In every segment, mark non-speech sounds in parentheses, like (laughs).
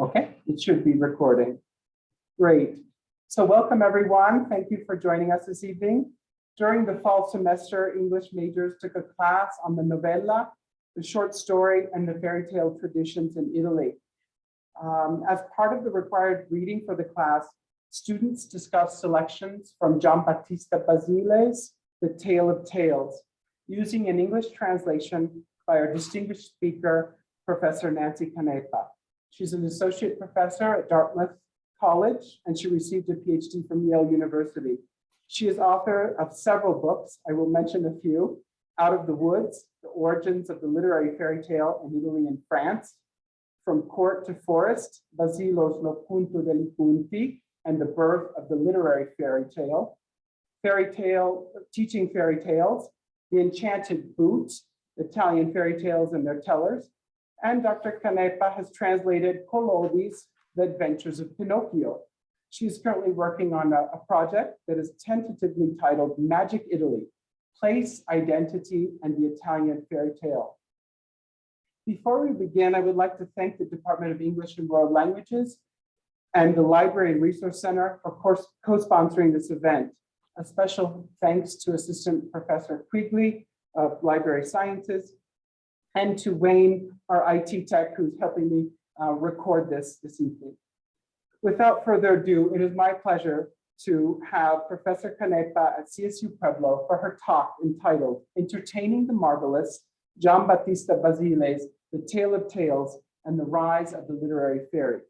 Okay, it should be recording. Great. So welcome, everyone. Thank you for joining us this evening. During the fall semester, English majors took a class on the novella, the short story, and the fairy tale traditions in Italy. Um, as part of the required reading for the class, students discussed selections from Giambattista Basile's The Tale of Tales, using an English translation by our distinguished speaker, Professor Nancy Canepa. She's an associate professor at Dartmouth College, and she received a PhD from Yale University. She is author of several books. I will mention a few. Out of the Woods, The Origins of the Literary Fairy Tale in Italy and France, From Court to Forest, Basile's Lo Cunto de li Cunti, and the Birth of the Literary Fairy Tale, Fairy Tale, Teaching Fairy Tales, The Enchanted Boot, Italian Fairy Tales and Their Tellers, and Dr. Canepa has translated Collodi's The Adventures of Pinocchio. She is currently working on a, a project that is tentatively titled Magic Italy, Place, Identity, and the Italian Fairy Tale. Before we begin, I would like to thank the Department of English and World Languages and the Library and Resource Center for co-sponsoring this event. A special thanks to Assistant Professor Quigley of Library Sciences and to Wayne, our IT tech, who's helping me uh, record this this evening. Without further ado, it is my pleasure to have Professor Canepa at CSU Pueblo for her talk entitled Entertaining the Marvelous, Giambattista Basile's The Tale of Tales and the Rise of the Literary Fairy.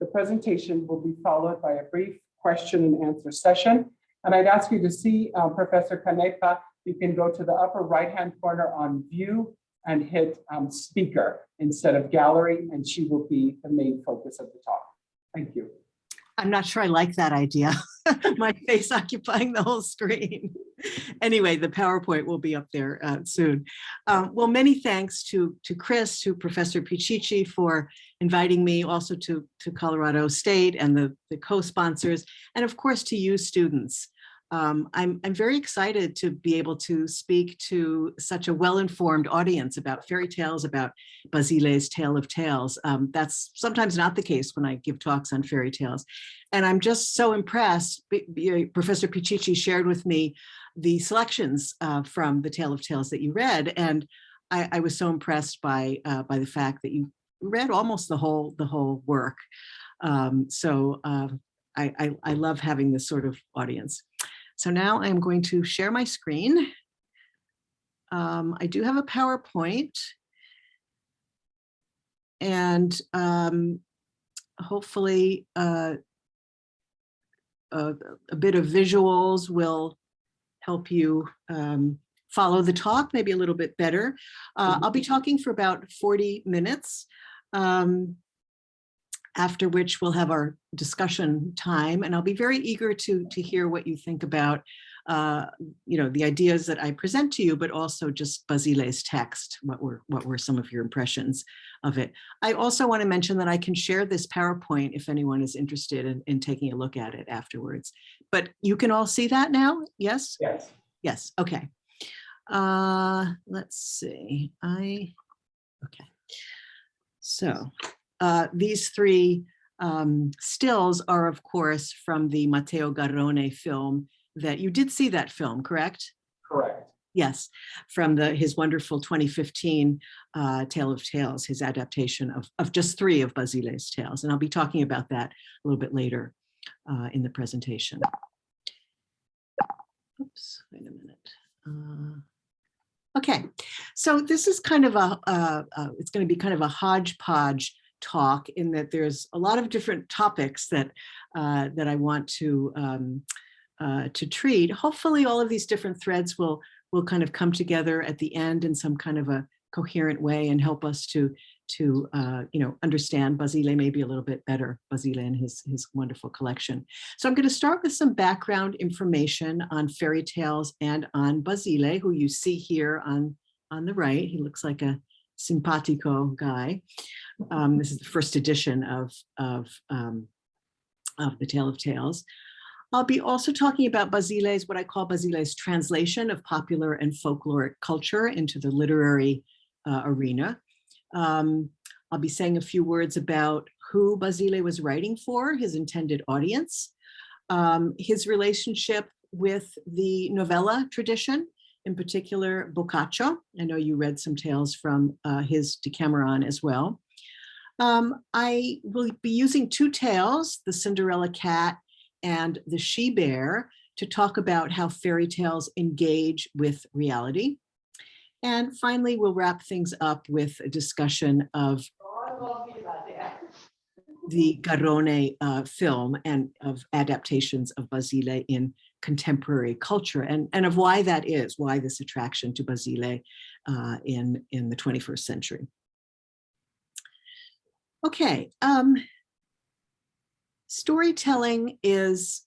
The presentation will be followed by a brief question and answer session. And I'd ask you to see uh, Professor Canepa, you can go to the upper right-hand corner on view and hit um, speaker instead of gallery, and she will be the main focus of the talk. Thank you. I'm not sure I like that idea. (laughs) My face occupying the whole screen. Anyway, the PowerPoint will be up there uh, soon. Um, well, many thanks to, to Chris, to Professor Pichichi for inviting me, also to, to Colorado State and the, the co-sponsors, and of course to you students. Um, I'm, I'm very excited to be able to speak to such a well-informed audience about fairy tales, about Basile's Tale of Tales. Um, that's sometimes not the case when I give talks on fairy tales. And I'm just so impressed. B B Professor Pichichi shared with me the selections uh, from the Tale of Tales that you read. And I, I was so impressed by, uh, by the fact that you read almost the whole, the whole work. Um, so uh, I, I, I love having this sort of audience. So now I'm going to share my screen. Um, I do have a PowerPoint. And um, hopefully uh, a, a, bit of visuals will help you um, follow the talk maybe a little bit better. Uh, I'll be talking for about 40 minutes. Um, after which we'll have our discussion time. And I'll be very eager to, to hear what you think about, uh, you know, the ideas that I present to you, but also just Basile's text. What were, what were some of your impressions of it? I also want to mention that I can share this PowerPoint if anyone is interested in, in taking a look at it afterwards. But you can all see that now? Yes? Yes. Yes, okay. Uh, let's see, I, okay. So uh, these three um, stills are, of course, from the Matteo Garrone film that you did see that film, correct? Correct. Yes, from the his wonderful 2015 uh, Tale of Tales, his adaptation of, of just three of Basile's tales. And I'll be talking about that a little bit later uh, in the presentation. Oops, wait a minute. Uh, okay, so this is kind of a, uh, uh, it's going to be kind of a hodgepodge talk in that there's a lot of different topics that uh, that I want to um, uh, to treat. Hopefully all of these different threads will will kind of come together at the end in some kind of a coherent way and help us to to uh, you know understand Basile maybe a little bit better, Basile and his, his wonderful collection. So I'm going to start with some background information on fairy tales and on Basile, who you see here on, on the right. He looks like a simpatico guy. Um, this is the first edition of, of, um, of The Tale of Tales. I'll be also talking about Basile's, what I call Basile's translation of popular and folkloric culture into the literary uh, arena. Um, I'll be saying a few words about who Basile was writing for, his intended audience, um, his relationship with the novella tradition, in particular Boccaccio. I know you read some tales from uh, his Decameron as well. Um, I will be using two tales, the Cinderella cat and the she bear, to talk about how fairy tales engage with reality. And finally, we'll wrap things up with a discussion of the Garrone uh, film and of adaptations of Basile in contemporary culture and, and of why that is, why this attraction to Basile uh, in, in the 21st century. Okay, um, storytelling is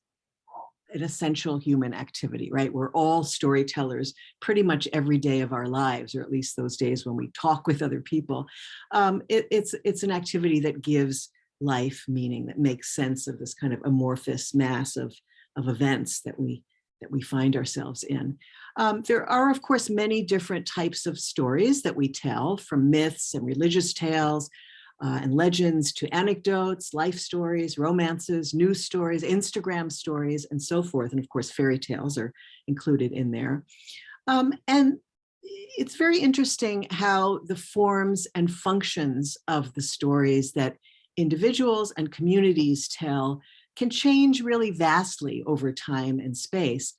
an essential human activity, right? We're all storytellers pretty much every day of our lives, or at least those days when we talk with other people. Um, it, it's, it's an activity that gives life meaning, that makes sense of this kind of amorphous mass of, of events that we, that we find ourselves in. Um, there are, of course, many different types of stories that we tell, from myths and religious tales, uh, and legends to anecdotes, life stories, romances, news stories, Instagram stories, and so forth. And of course, fairy tales are included in there. Um, and it's very interesting how the forms and functions of the stories that individuals and communities tell can change really vastly over time and space.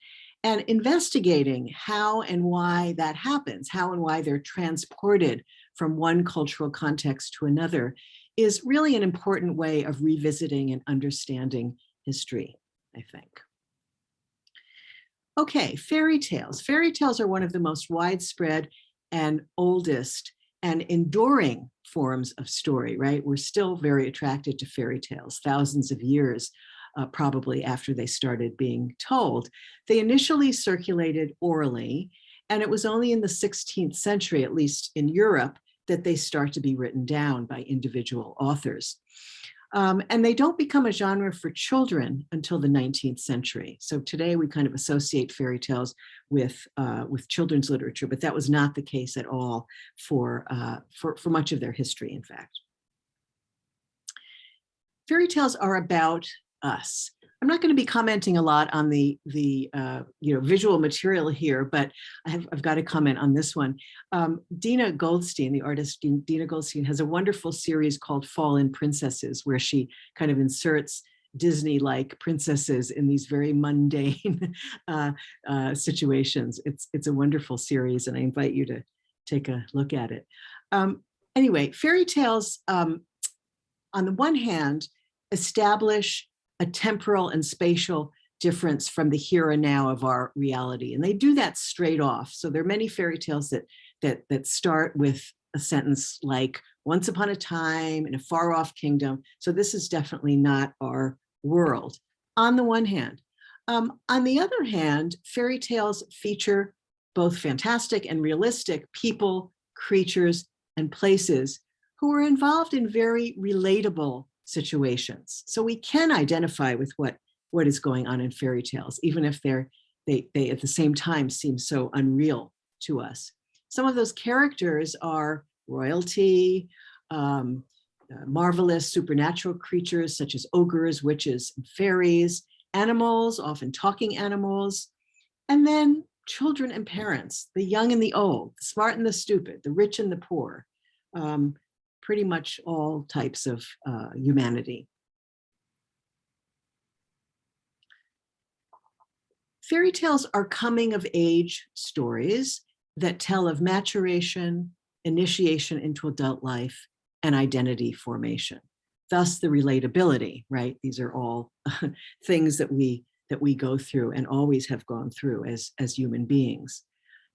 And investigating how and why that happens, how and why they're transported from one cultural context to another is really an important way of revisiting and understanding history, I think. Okay, fairy tales. Fairy tales are one of the most widespread and oldest and enduring forms of story, right? We're still very attracted to fairy tales, thousands of years uh, probably after they started being told. They initially circulated orally, and it was only in the 16th century, at least in Europe, that they start to be written down by individual authors. Um, and they don't become a genre for children until the 19th century. So today we kind of associate fairy tales with, uh, with children's literature, but that was not the case at all for, uh, for, for much of their history, in fact. Fairy tales are about us. I'm not going to be commenting a lot on the the uh, you know visual material here, but I have, I've got to comment on this one. Um, Dina Goldstein, the artist Dina Goldstein, has a wonderful series called Fallen Princesses, where she kind of inserts Disney-like princesses in these very mundane (laughs) uh, uh, situations. It's it's a wonderful series, and I invite you to take a look at it. Um, anyway, fairy tales, um, on the one hand, establish a temporal and spatial difference from the here and now of our reality. And they do that straight off. So there are many fairy tales that, that, that start with a sentence like, once upon a time in a far off kingdom. So this is definitely not our world, on the one hand. Um, on the other hand, fairy tales feature both fantastic and realistic people, creatures, and places who are involved in very relatable situations. So we can identify with what, what is going on in fairy tales, even if they're, they, they at the same time seem so unreal to us. Some of those characters are royalty, um, uh, marvelous supernatural creatures such as ogres, witches, and fairies, animals, often talking animals, and then children and parents, the young and the old, the smart and the stupid, the rich and the poor. Um, pretty much all types of uh, humanity. Fairy tales are coming of age stories that tell of maturation, initiation into adult life, and identity formation. Thus the relatability, right? These are all (laughs) things that we that we go through and always have gone through as, as human beings.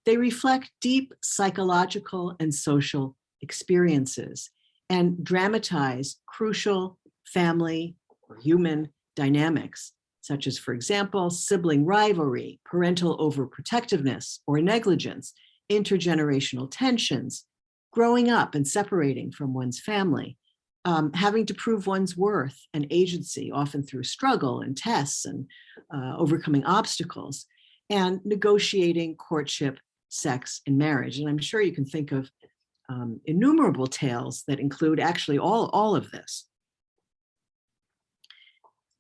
They reflect deep psychological and social experiences and dramatize crucial family or human dynamics, such as, for example, sibling rivalry, parental overprotectiveness or negligence, intergenerational tensions, growing up and separating from one's family, um, having to prove one's worth and agency, often through struggle and tests and uh, overcoming obstacles, and negotiating courtship, sex, and marriage. And I'm sure you can think of um, innumerable tales that include actually all, all of this.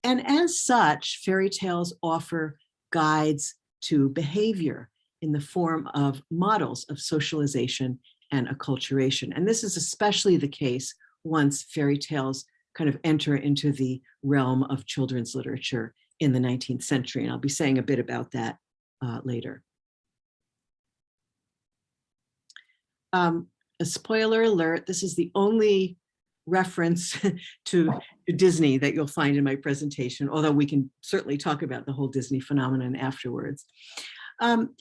And as such, fairy tales offer guides to behavior in the form of models of socialization and acculturation. And this is especially the case once fairy tales kind of enter into the realm of children's literature in the 19th century. And I'll be saying a bit about that uh, later. Um, a spoiler alert, this is the only reference (laughs) to, to Disney that you'll find in my presentation, although we can certainly talk about the whole Disney phenomenon afterwards. Um,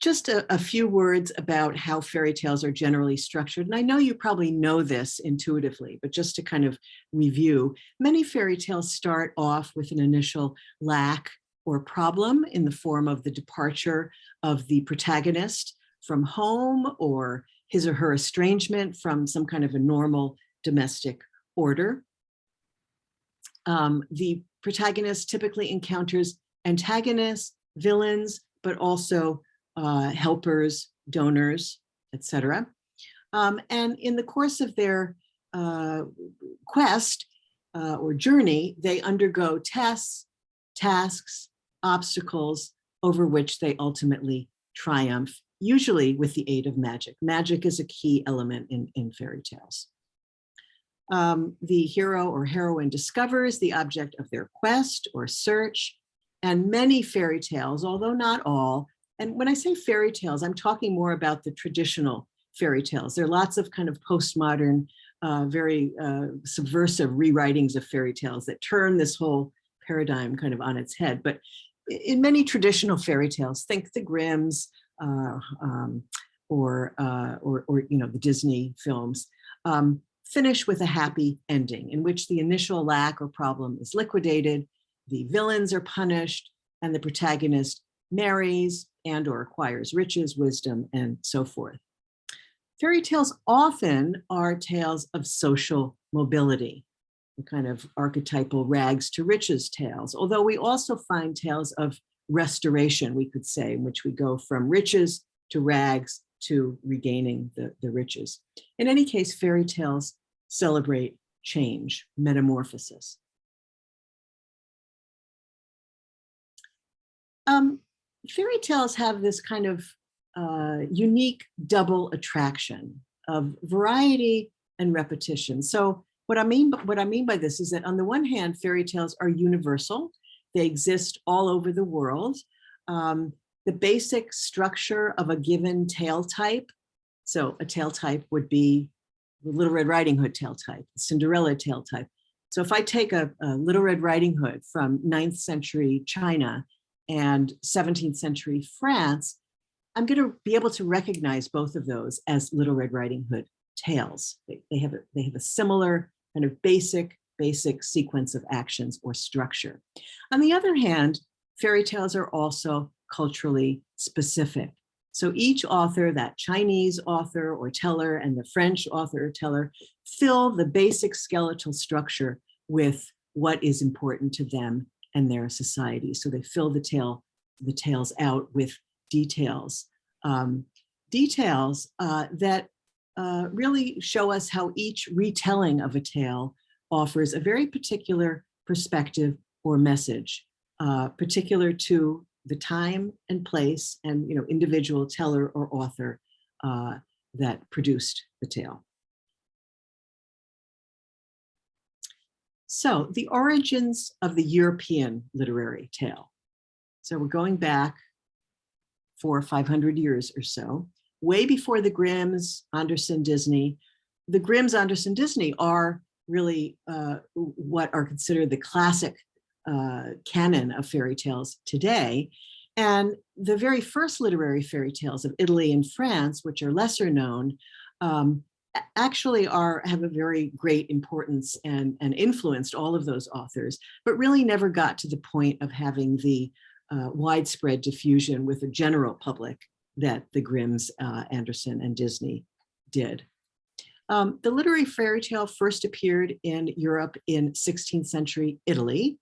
just a, a, few words about how fairy tales are generally structured. And I know you probably know this intuitively, but just to kind of review, many fairy tales start off with an initial lack or problem in the form of the departure of the protagonist from home or his or her estrangement from some kind of a normal domestic order. Um, the protagonist typically encounters antagonists, villains, but also uh, helpers, donors, etc. Um, and in the course of their uh, quest uh, or journey, they undergo tests, tasks, obstacles over which they ultimately triumph, usually with the aid of magic. Magic is a key element in, in fairy tales. Um, the hero or heroine discovers the object of their quest or search, and many fairy tales, although not all, and when I say fairy tales, I'm talking more about the traditional fairy tales. There are lots of kind of postmodern, uh, very uh, subversive rewritings of fairy tales that turn this whole paradigm kind of on its head. But in many traditional fairy tales, think the Grimms um, or, uh, or, or, you know, the Disney films, um, finish with a happy ending in which the initial lack or problem is liquidated, the villains are punished, and the protagonist marries and or acquires riches, wisdom, and so forth. Fairy tales often are tales of social mobility, the kind of archetypal rags to riches tales, although we also find tales of restoration, we could say, in which we go from riches to rags to regaining the, the riches. In any case, fairy tales celebrate change, metamorphosis. Um, fairy tales have this kind of uh, unique double attraction of variety and repetition. So what I mean what I mean by this is that on the one hand, fairy tales are universal. They exist all over the world. Um, the basic structure of a given tale type. So a tale type would be the Little Red Riding Hood tale type, Cinderella tale type. So if I take a, a Little Red Riding Hood from 9th century China and 17th century France, I'm going to be able to recognize both of those as Little Red Riding Hood tales. They, they, have, a, they have a similar kind of basic, basic sequence of actions or structure. On the other hand, fairy tales are also culturally specific. So each author, that Chinese author or teller and the French author or teller, fill the basic skeletal structure with what is important to them and their society. So they fill the tale, the tales out with details. Um, details uh, that uh, really show us how each retelling of a tale offers a very particular perspective or message, uh, particular to the time and place and you know individual teller or author uh, that produced the tale. So the origins of the European literary tale. So we're going back for 500 years or so, way before the Grimms, Andersen, Disney. The Grimms, Andersen, Disney are really uh, what are considered the classic uh, canon of fairy tales today. And the very first literary fairy tales of Italy and France, which are lesser known, um, actually are have a very great importance and, and influenced all of those authors, but really never got to the point of having the uh, widespread diffusion with the general public that the Grimms, uh, Andersen, and Disney did. Um, the literary fairy tale first appeared in Europe in 16th century Italy.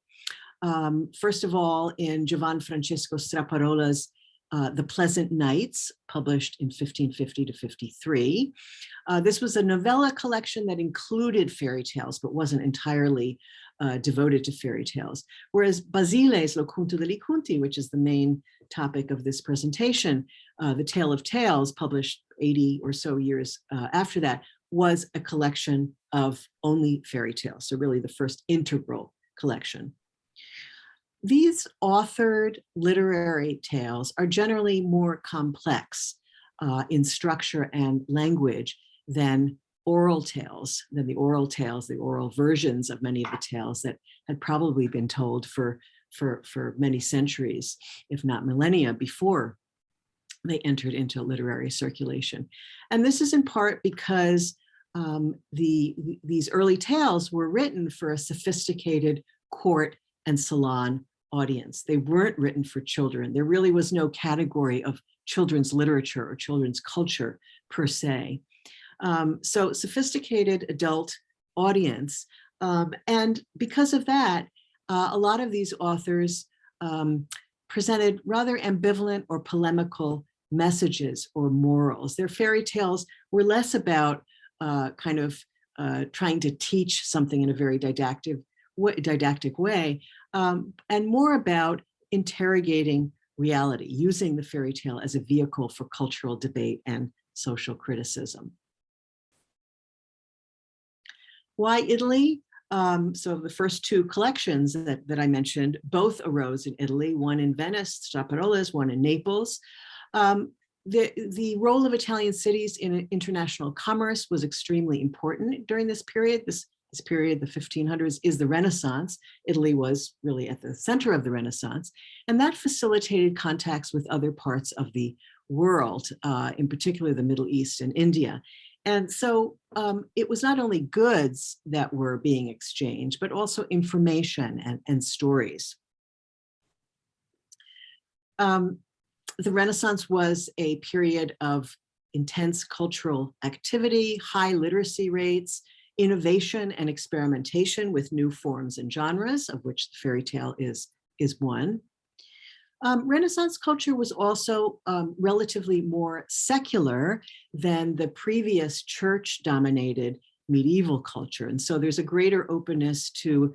Um, first of all, in Giovan Francesco Straparola's uh, The Pleasant Nights, published in 1550 to 53. Uh, this was a novella collection that included fairy tales, but wasn't entirely uh, devoted to fairy tales. Whereas Basile's Lo Cunto de li Cunti, which is the main topic of this presentation, uh, The Tale of Tales, published 80 or so years uh, after that, was a collection of only fairy tales. So really the first integral collection. These authored literary tales are generally more complex uh, in structure and language than oral tales, than the oral tales, the oral versions of many of the tales that had probably been told for, for, for many centuries, if not millennia before they entered into literary circulation. And this is in part because um, the, these early tales were written for a sophisticated court and salon audience. They weren't written for children. There really was no category of children's literature or children's culture per se. Um, so sophisticated adult audience. Um, and because of that, uh, a lot of these authors um, presented rather ambivalent or polemical messages or morals. Their fairy tales were less about uh, kind of uh, trying to teach something in a very didactic, didactic way, um, and more about interrogating reality, using the fairy tale as a vehicle for cultural debate and social criticism. Why Italy? Um, so the first two collections that, that I mentioned, both arose in Italy, one in Venice, Straparola's, one in Naples. Um, the, the role of Italian cities in international commerce was extremely important during this period. This this period, the 1500s, is the Renaissance. Italy was really at the center of the Renaissance, and that facilitated contacts with other parts of the world, uh, in particular the Middle East and India. And so um, it was not only goods that were being exchanged, but also information and, and stories. Um, the Renaissance was a period of intense cultural activity, high literacy rates, innovation and experimentation with new forms and genres, of which the fairy tale is, is one. Um, Renaissance culture was also um, relatively more secular than the previous church-dominated medieval culture. And so there's a greater openness to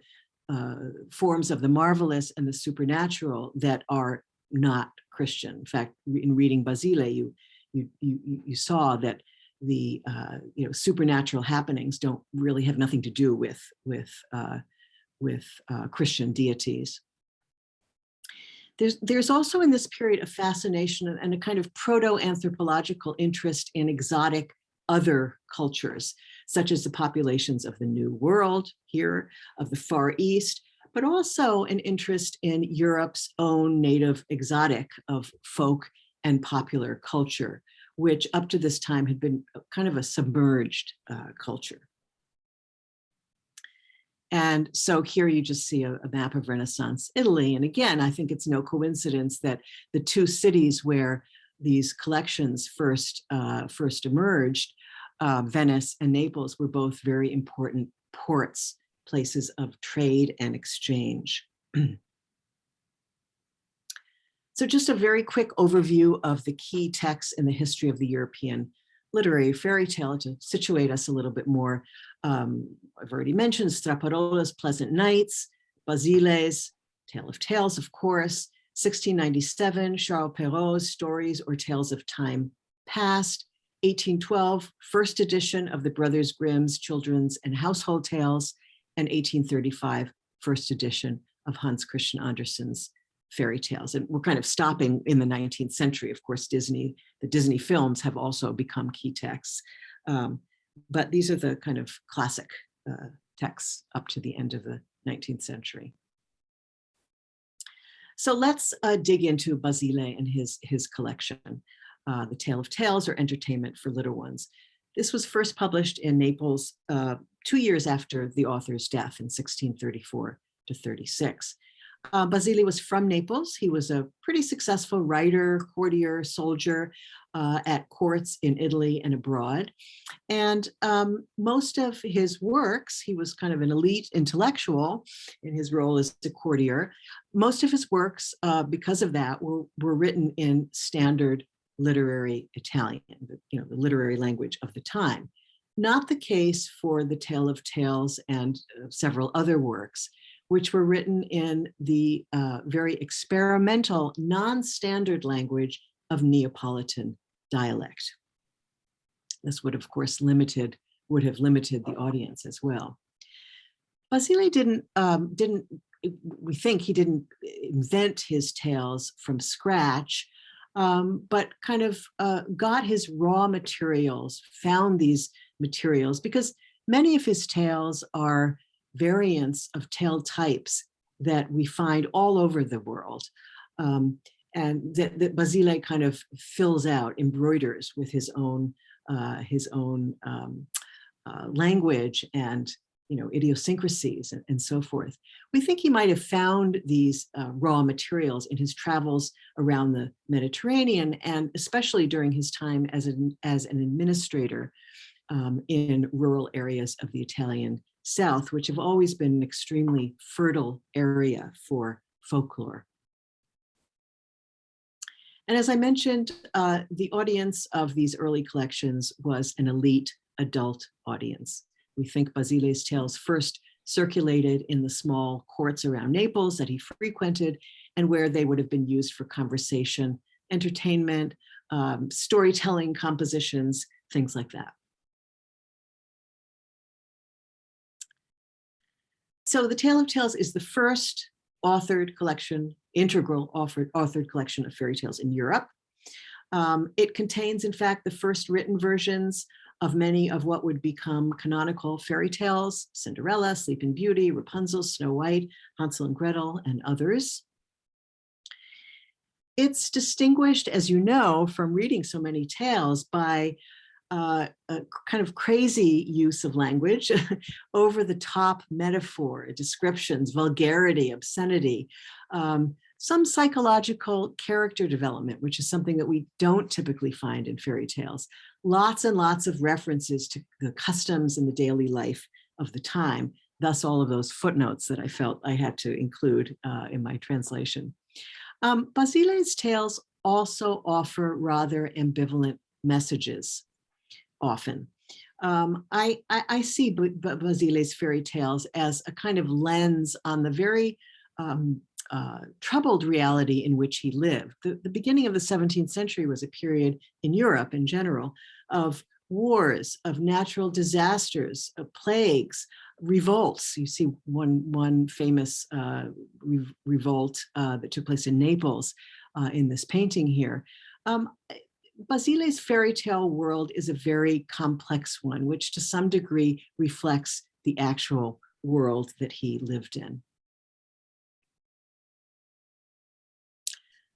uh, forms of the marvelous and the supernatural that are not Christian. In fact, in reading Basile, you, you, you, you saw that the uh, you know supernatural happenings don't really have nothing to do with with uh, with uh, Christian deities. There's there's also in this period a fascination and a kind of proto-anthropological interest in exotic other cultures, such as the populations of the New World here, of the Far East, but also an interest in Europe's own native exotic of folk and popular culture which up to this time had been kind of a submerged uh, culture. And so here you just see a, a, map of Renaissance Italy. And again, I think it's no coincidence that the two cities where these collections first, uh, first emerged, uh, Venice and Naples, were both very important ports, places of trade and exchange. So just a very quick overview of the key texts in the history of the European literary fairy tale to situate us a little bit more. Um, I've already mentioned Straparola's Pleasant Nights, Basile's Tale of Tales, of course, 1697, Charles Perrault's Stories or Tales of Time Past, 1812, first edition of the Brothers Grimm's Children's and Household Tales, and 1835, first edition of Hans Christian Andersen's fairy tales. And we're kind of stopping in the 19th century. Of course, Disney, the Disney films have also become key texts. Um, but these are the kind of classic uh, texts up to the end of the 19th century. So let's uh, dig into Basile and his, his collection, uh, The Tale of Tales or Entertainment for Little Ones. This was first published in Naples uh, two years after the author's death in 1634 to 36. Uh, was from Naples. He was a pretty successful writer, courtier, soldier uh, at courts in Italy and abroad. And um, most of his works, he was kind of an elite intellectual in his role as a courtier. Most of his works, uh, because of that, were, were written in standard literary Italian, you know, the literary language of the time. Not the case for The Tale of Tales and uh, several other works, which were written in the uh, very experimental, non-standard language of Neapolitan dialect. This would, of course, limited, would have limited the audience as well. Basile didn't, um, didn't, we think he didn't invent his tales from scratch, um, but kind of uh, got his raw materials, found these materials, because many of his tales are variants of tale types that we find all over the world. Um, and that, that Basile kind of fills out, embroiders with his own, uh, his own um, uh, language and you know, idiosyncrasies and, and, so forth. We think he might have found these uh, raw materials in his travels around the Mediterranean and especially during his time as an, as an administrator um, in rural areas of the Italian South, which have always been an extremely fertile area for folklore. And as I mentioned, uh, the audience of these early collections was an elite adult audience. We think Basile's tales first circulated in the small courts around Naples that he frequented and where they would have been used for conversation, entertainment, um, storytelling compositions, things like that. So The Tale of Tales is the first authored collection, integral authored, authored collection of fairy tales in Europe. Um, it contains, in fact, the first written versions of many of what would become canonical fairy tales, Cinderella, Sleeping Beauty, Rapunzel, Snow White, Hansel and Gretel, and others. It's distinguished, as you know, from reading so many tales by uh, a kind of crazy use of language, (laughs) over the top metaphor, descriptions, vulgarity, obscenity, um, some psychological character development, which is something that we don't typically find in fairy tales. Lots and lots of references to the customs and the daily life of the time, thus all of those footnotes that I felt I had to include uh, in my translation. Um, Basile's tales also offer rather ambivalent messages often. Um, I, I, I, see Basile's fairy tales as a kind of lens on the very um, uh, troubled reality in which he lived. The, the beginning of the 17th century was a period in Europe in general of wars, of natural disasters, of plagues, revolts. You see one, one famous uh, re revolt uh, that took place in Naples uh, in this painting here. Um, Basile's fairy tale world is a very complex one, which to some degree reflects the actual world that he lived in.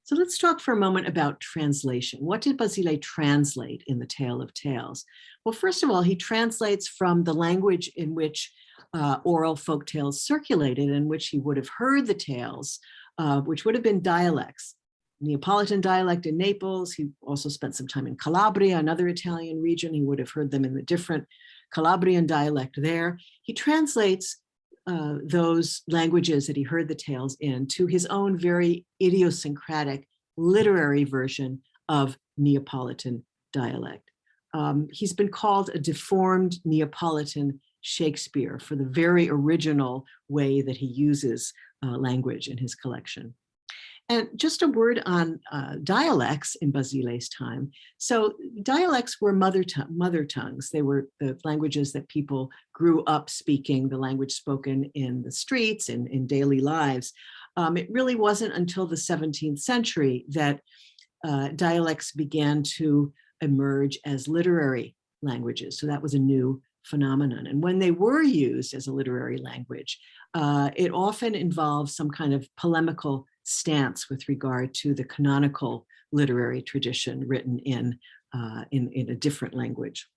So let's talk for a moment about translation. What did Basile translate in the Tale of Tales? Well, first of all, he translates from the language in which uh, oral folk tales circulated, in which he would have heard the tales, uh, which would have been dialects. Neapolitan dialect in Naples. He also spent some time in Calabria, another Italian region. He would have heard them in the different Calabrian dialect there. He translates uh, those languages that he heard the tales in to his own very idiosyncratic literary version of Neapolitan dialect. Um, he's been called a deformed Neapolitan Shakespeare for the very original way that he uses uh, language in his collection. And just a word on uh, dialects in Basile's time. So dialects were mother, mother tongues. They were the languages that people grew up speaking, the language spoken in the streets and in daily lives. Um, it really wasn't until the 17th century that uh, dialects began to emerge as literary languages. So that was a new phenomenon. And when they were used as a literary language, uh, it often involves some kind of polemical stance with regard to the canonical literary tradition written in, uh, in, in a different language.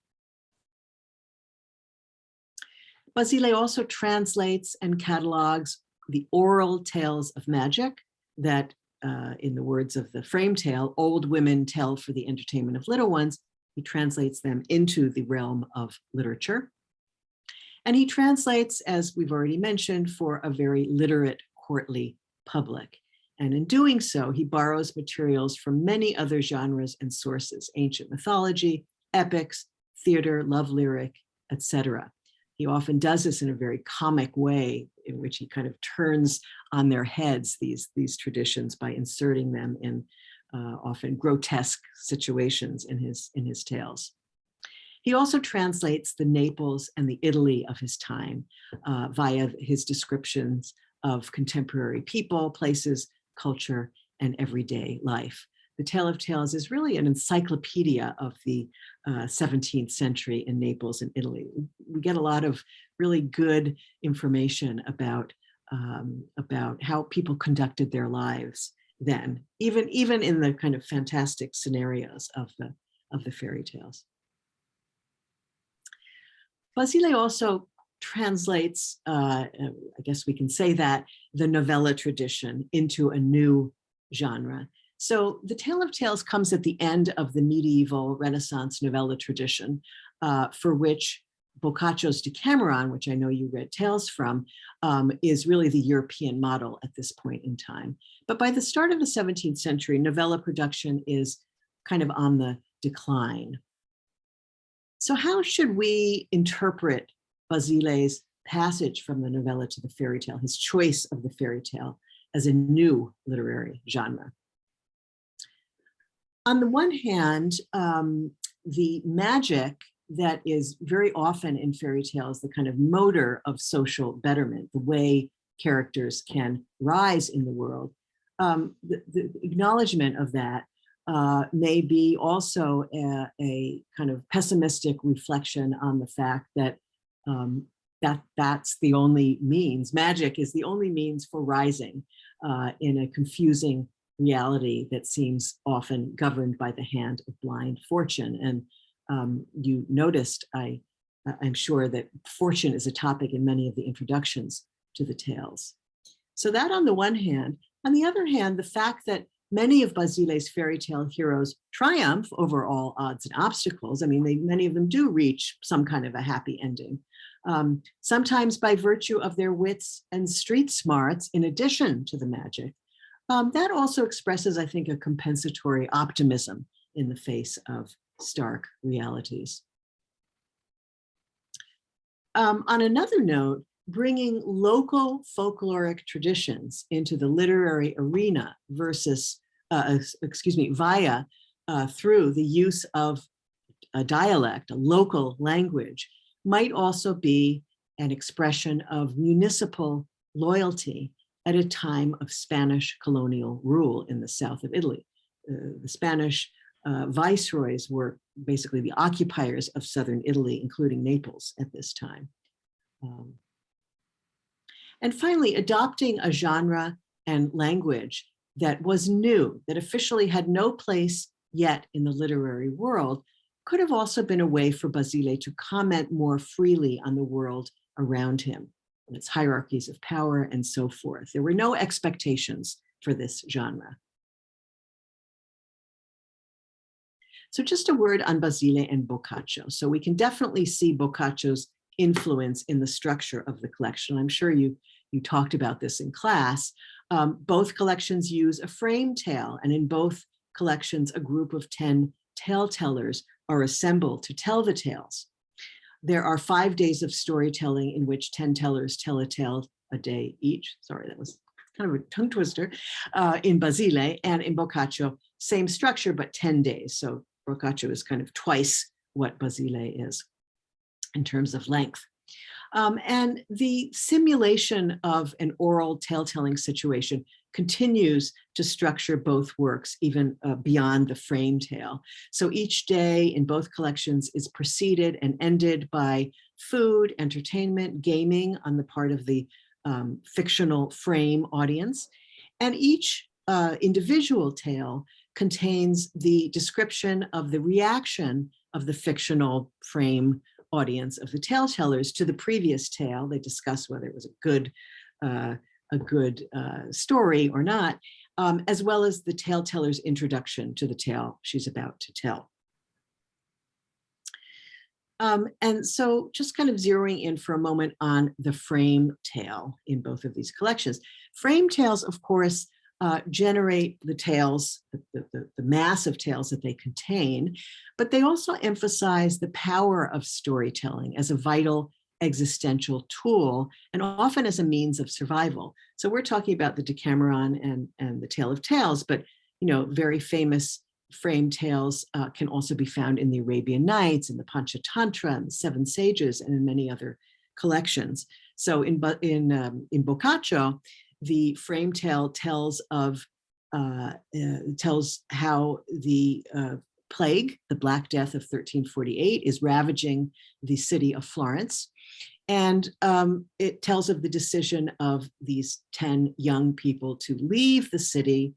Basile also translates and catalogs the oral tales of magic that, uh, in the words of the frame tale, old women tell for the entertainment of little ones. He translates them into the realm of literature. And he translates, as we've already mentioned, for a very literate courtly public. And in doing so, he borrows materials from many other genres and sources, ancient mythology, epics, theater, love lyric, etc. He often does this in a very comic way in which he kind of turns on their heads these, these traditions by inserting them in uh, often grotesque situations in his, in his tales. He also translates the Naples and the Italy of his time uh, via his descriptions of contemporary people, places, culture, and everyday life. The Tale of Tales is really an encyclopedia of the uh, 17th century in Naples and Italy. We get a lot of really good information about, um, about how people conducted their lives then, even, even in the kind of fantastic scenarios of the, of the fairy tales. Basile also translates, uh, I guess we can say that, the novella tradition into a new genre. So the Tale of Tales comes at the end of the medieval Renaissance novella tradition, uh, for which Boccaccio's Decameron, which I know you read tales from, um, is really the European model at this point in time. But by the start of the 17th century, novella production is kind of on the decline. So how should we interpret Basile's passage from the novella to the fairy tale, his choice of the fairy tale as a new literary genre? On the one hand, um, the magic that is very often in fairy tales, the kind of motor of social betterment, the way characters can rise in the world, um, the, the acknowledgement of that uh, may be also a, a, kind of pessimistic reflection on the fact that um, that that's the only means, magic is the only means for rising uh, in a confusing reality that seems often governed by the hand of blind fortune. And um, you noticed, I, I'm sure that fortune is a topic in many of the introductions to the tales. So that on the one hand, on the other hand, the fact that many of Basile's fairy tale heroes triumph over all odds and obstacles. I mean, they, many of them do reach some kind of a happy ending, um, sometimes by virtue of their wits and street smarts in addition to the magic. Um, that also expresses, I think, a compensatory optimism in the face of stark realities. Um, on another note, bringing local folkloric traditions into the literary arena versus, uh, excuse me, via uh, through the use of a dialect, a local language, might also be an expression of municipal loyalty at a time of Spanish colonial rule in the south of Italy. Uh, the Spanish uh, viceroys were basically the occupiers of southern Italy, including Naples at this time. Um, and finally, adopting a genre and language that was new, that officially had no place yet in the literary world, could have also been a way for Basile to comment more freely on the world around him and its hierarchies of power and so forth. There were no expectations for this genre. So just a word on Basile and Boccaccio. So we can definitely see Boccaccio's influence in the structure of the collection. I'm sure you, you talked about this in class. Um, both collections use a frame tale, and in both collections, a group of 10 tale tellers are assembled to tell the tales. There are five days of storytelling in which 10 tellers tell a tale a day each. Sorry, that was kind of a tongue twister uh, in Basile and in Boccaccio, same structure, but 10 days. So Boccaccio is kind of twice what Basile is in terms of length. Um, and the simulation of an oral tale-telling situation continues to structure both works even uh, beyond the frame tale. So each day in both collections is preceded and ended by food, entertainment, gaming on the part of the um, fictional frame audience. And each uh, individual tale contains the description of the reaction of the fictional frame audience of the tale tellers to the previous tale. They discuss whether it was a good, uh, a good uh, story or not, um, as well as the tale teller's introduction to the tale she's about to tell. Um, and so just kind of zeroing in for a moment on the frame tale in both of these collections. Frame tales, of course, uh, generate the tales, the, the, the- mass of tales that they contain, but they also emphasize the power of storytelling as a vital existential tool and often as a means of survival. So we're talking about the Decameron and, and the Tale of Tales, but you know, very famous frame tales uh, can also be found in the Arabian Nights, in the Panchatantra, and the Seven Sages, and in many other collections. So in, in, um, in Boccaccio, the frame tale tells of, uh, uh, tells how the uh, plague, the Black Death of 1348, is ravaging the city of Florence. And um, it tells of the decision of these 10 young people to leave the city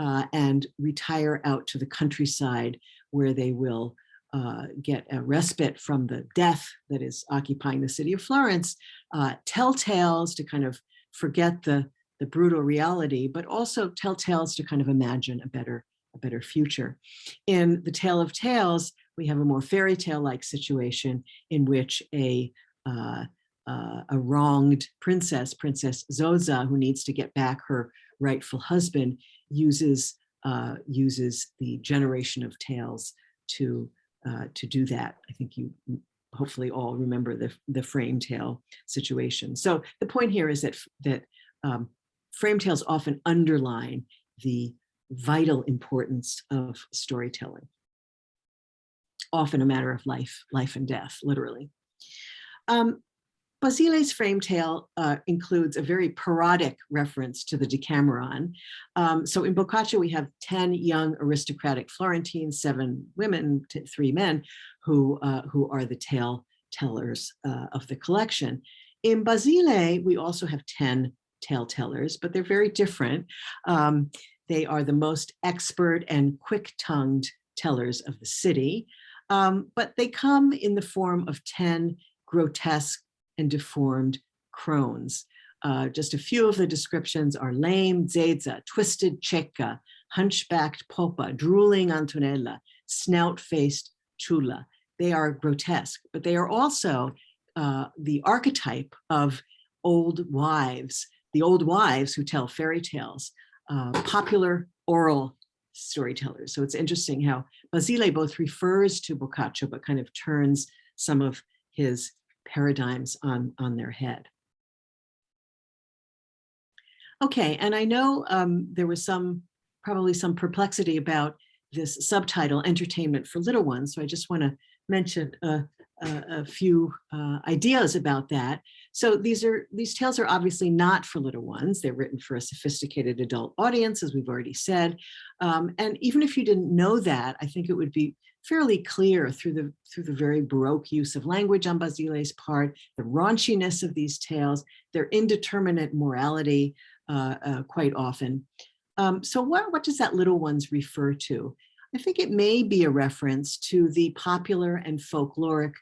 uh, and retire out to the countryside where they will uh, get a respite from the death that is occupying the city of Florence, uh, tell tales to kind of forget the, the brutal reality, but also tell tales to kind of imagine a better, a better future. In The Tale of Tales, we have a more fairy tale-like situation in which a uh, uh, a wronged princess, Princess Zoza, who needs to get back her rightful husband, uses uh, uses the generation of tales to uh, to do that. I think you hopefully all remember the the frame tale situation. So the point here is that that um, frame tales often underline the vital importance of storytelling. Often a matter of life, life and death, literally. Um, Basile's frame tale uh, includes a very parodic reference to the Decameron. Um, so in Boccaccio, we have 10 young aristocratic Florentines, seven women, three men, who, uh, who are the tale tellers uh, of the collection. In Basile, we also have 10 tale tellers, but they're very different. Um, they are the most expert and quick-tongued tellers of the city, um, but they come in the form of 10 grotesque and deformed crones. Uh, just a few of the descriptions are lame Zeza, twisted Cecca, hunchbacked Popa, drooling Antonella, snout-faced Ciulla. They are grotesque, but they are also uh, the archetype of old wives, the old wives who tell fairy tales, uh, popular oral storytellers. So it's interesting how Basile both refers to Boccaccio, but kind of turns some of his paradigms on, on their head. Okay, and I know um, there was some, probably some perplexity about this subtitle, Entertainment for Little Ones, so I just want to mention a, a, a few uh, ideas about that. So these are these tales are obviously not for little ones. They're written for a sophisticated adult audience, as we've already said. Um, and even if you didn't know that, I think it would be fairly clear through the through the very baroque use of language on Basile's part, the raunchiness of these tales, their indeterminate morality uh, uh, quite often. Um, so what, what does that little ones refer to? I think it may be a reference to the popular and folkloric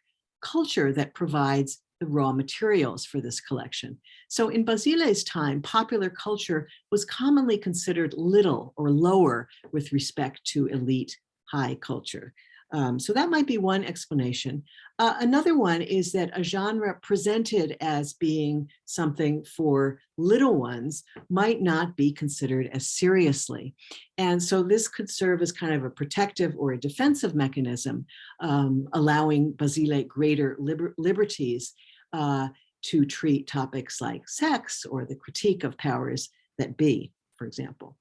culture that provides the raw materials for this collection. So in Basile's time, popular culture was commonly considered little or lower with respect to elite high culture. Um, so that might be one explanation. Uh, another one is that a genre presented as being something for little ones might not be considered as seriously. And so this could serve as kind of a protective or a defensive mechanism, um, allowing Basile greater liber liberties uh, to treat topics like sex or the critique of powers that be, for example.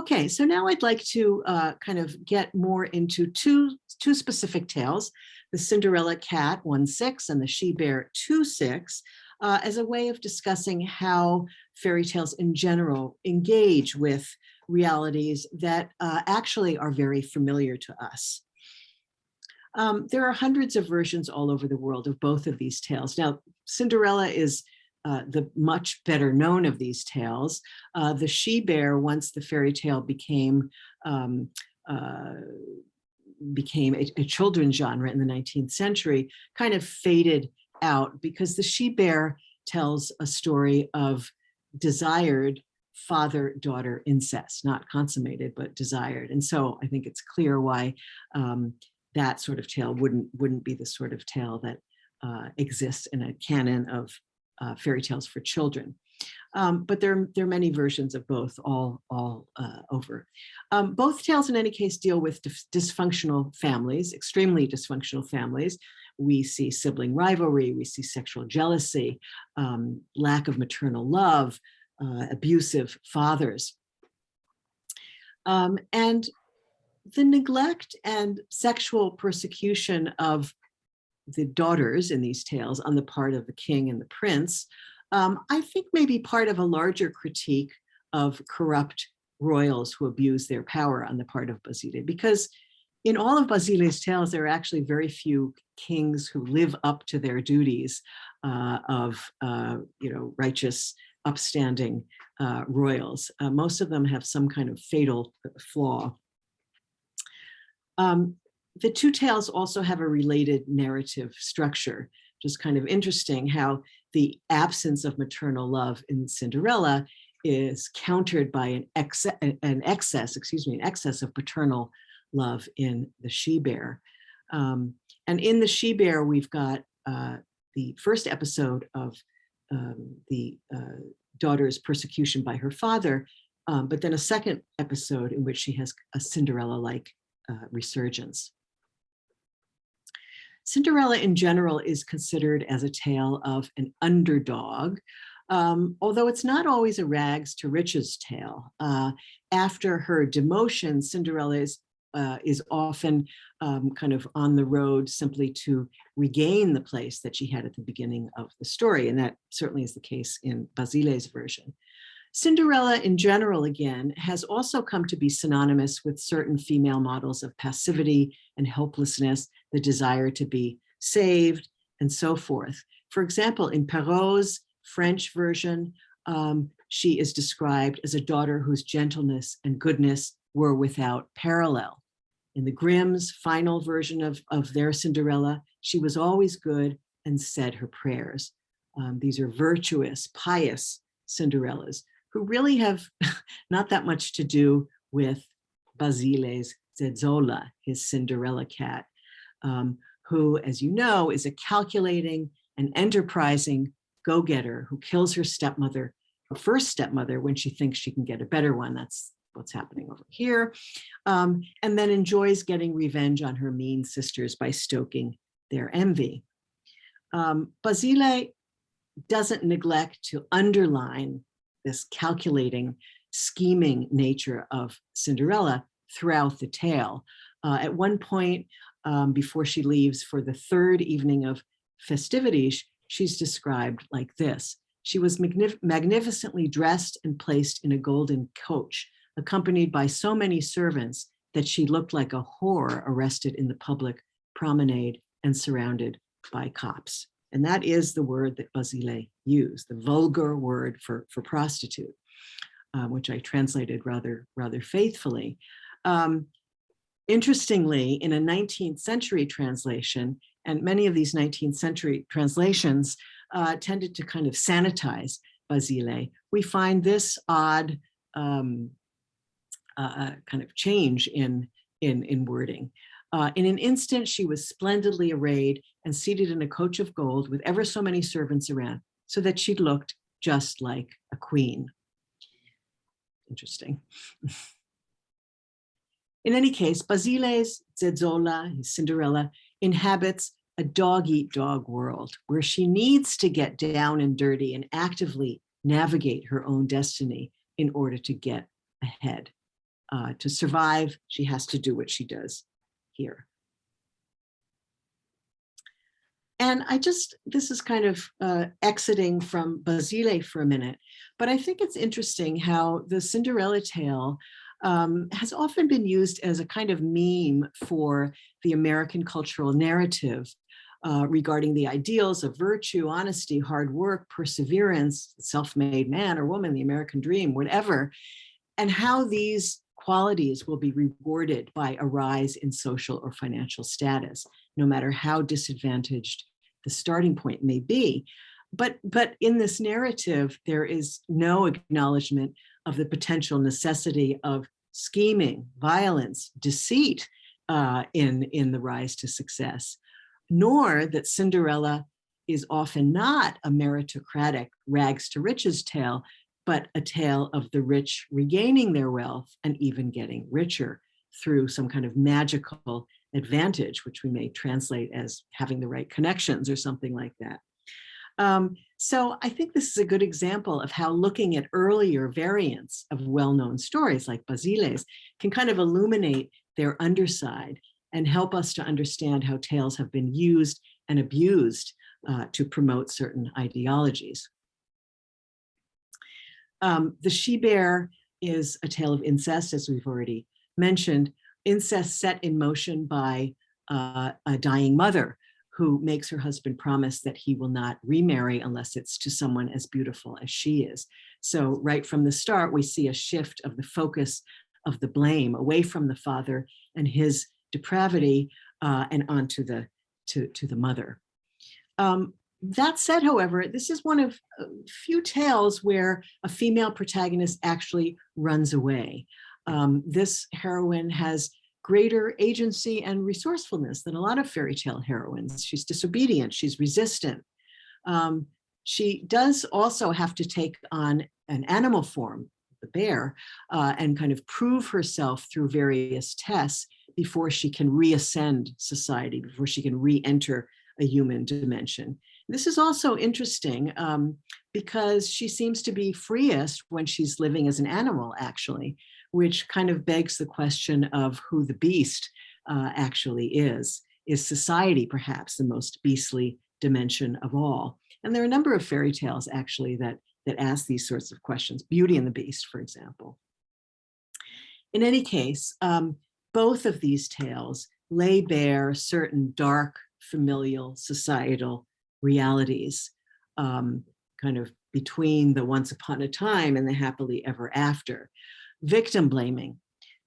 Okay, so now I'd like to uh, kind of get more into two, two specific tales, the Cinderella Cat 1-6 and the She Bear 2-6, uh, as a way of discussing how fairy tales in general engage with realities that uh, actually are very familiar to us. Um, there are hundreds of versions all over the world of both of these tales. Now, Cinderella is uh, the much better known of these tales. Uh, the she bear, once the fairy tale became um, uh, became a, a children's genre in the 19th century, kind of faded out because the she bear tells a story of desired father-daughter incest, not consummated, but desired. And so I think it's clear why um, that sort of tale wouldn't, wouldn't be the sort of tale that uh, exists in a canon of uh, fairy tales for children. Um, but there, there are many versions of both all, all uh, over. Um, both tales in any case deal with dysfunctional families, extremely dysfunctional families. We see sibling rivalry, we see sexual jealousy, um, lack of maternal love, uh, abusive fathers. Um, and the neglect and sexual persecution of the daughters in these tales on the part of the king and the prince, um, I think may be part of a larger critique of corrupt royals who abuse their power on the part of Basile, because in all of Basile's tales, there are actually very few kings who live up to their duties uh, of, uh, you know, righteous, upstanding uh, royals. Uh, most of them have some kind of fatal flaw. Um, the two tales also have a related narrative structure, just kind of interesting how the absence of maternal love in Cinderella is countered by an, ex an excess, excuse me, an excess of paternal love in the she-bear. Um, and in the she-bear, we've got uh, the first episode of um, the uh, daughter's persecution by her father, um, but then a second episode in which she has a Cinderella-like uh, resurgence. Cinderella in general is considered as a tale of an underdog, um, although it's not always a rags to riches tale. Uh, after her demotion, Cinderella is, uh, is often um, kind of on the road simply to regain the place that she had at the beginning of the story. And that certainly is the case in Basile's version. Cinderella in general, again, has also come to be synonymous with certain female models of passivity and helplessness, the desire to be saved, and so forth. For example, in Perrault's French version, um, she is described as a daughter whose gentleness and goodness were without parallel. In the Grimm's final version of, of their Cinderella, she was always good and said her prayers. Um, these are virtuous, pious Cinderellas who really have (laughs) not that much to do with Basile's Zezolla, his Cinderella cat, um, who, as you know, is a calculating and enterprising go-getter who kills her stepmother, her first stepmother, when she thinks she can get a better one. That's what's happening over here. Um, and then enjoys getting revenge on her mean sisters by stoking their envy. Um, Basile doesn't neglect to underline this calculating, scheming nature of Cinderella throughout the tale. Uh, at one point, um, before she leaves for the third evening of festivities, she's described like this. She was magnif magnificently dressed and placed in a golden coach, accompanied by so many servants that she looked like a whore arrested in the public promenade and surrounded by cops. And that is the word that Basile used, the vulgar word for, for prostitute, uh, which I translated rather, rather faithfully. Um, interestingly, in a 19th century translation, and many of these 19th century translations uh, tended to kind of sanitize Basile, we find this odd um, uh, uh kind of change in, in, in wording. Uh, in an instant, she was splendidly arrayed and seated in a coach of gold with ever so many servants around, so that she looked just like a queen. Interesting. (laughs) in any case, Basile's Zezolla, his Cinderella, inhabits a dog-eat-dog world where she needs to get down and dirty and actively navigate her own destiny in order to get ahead. Uh, to survive, she has to do what she does here. And I just, this is kind of uh, exiting from Basile for a minute, but I think it's interesting how the Cinderella tale um, has often been used as a kind of meme for the American cultural narrative uh, regarding the ideals of virtue, honesty, hard work, perseverance, self-made man or woman, the American dream, whatever, and how these qualities will be rewarded by a rise in social or financial status, no matter how disadvantaged the starting point may be. But, but in this narrative, there is no acknowledgement of the potential necessity of scheming, violence, deceit uh, in, in the rise to success, nor that Cinderella is often not a meritocratic rags to riches tale, but a tale of the rich regaining their wealth and even getting richer through some kind of magical advantage, which we may translate as having the right connections or something like that. Um, so I think this is a good example of how looking at earlier variants of well-known stories like Basile's can kind of illuminate their underside and help us to understand how tales have been used and abused uh, to promote certain ideologies. Um, the she-bear is a tale of incest, as we've already mentioned, incest set in motion by uh, a dying mother who makes her husband promise that he will not remarry unless it's to someone as beautiful as she is. So right from the start, we see a shift of the focus of the blame away from the father and his depravity uh, and onto the to, to the mother. Um, that said, however, this is one of few tales where a female protagonist actually runs away. Um, this heroine has greater agency and resourcefulness than a lot of fairy tale heroines. She's disobedient, she's resistant. Um, she does also have to take on an animal form, the bear, uh, and kind of prove herself through various tests before she can reascend society, before she can re-enter a human dimension. This is also interesting um, because she seems to be freest when she's living as an animal, actually, which kind of begs the question of who the beast uh, actually is. Is society perhaps the most beastly dimension of all? And there are a number of fairy tales actually that, that ask these sorts of questions, Beauty and the Beast, for example. In any case, um, both of these tales lay bare certain dark familial societal realities um, kind of between the once upon a time and the happily ever after. Victim blaming,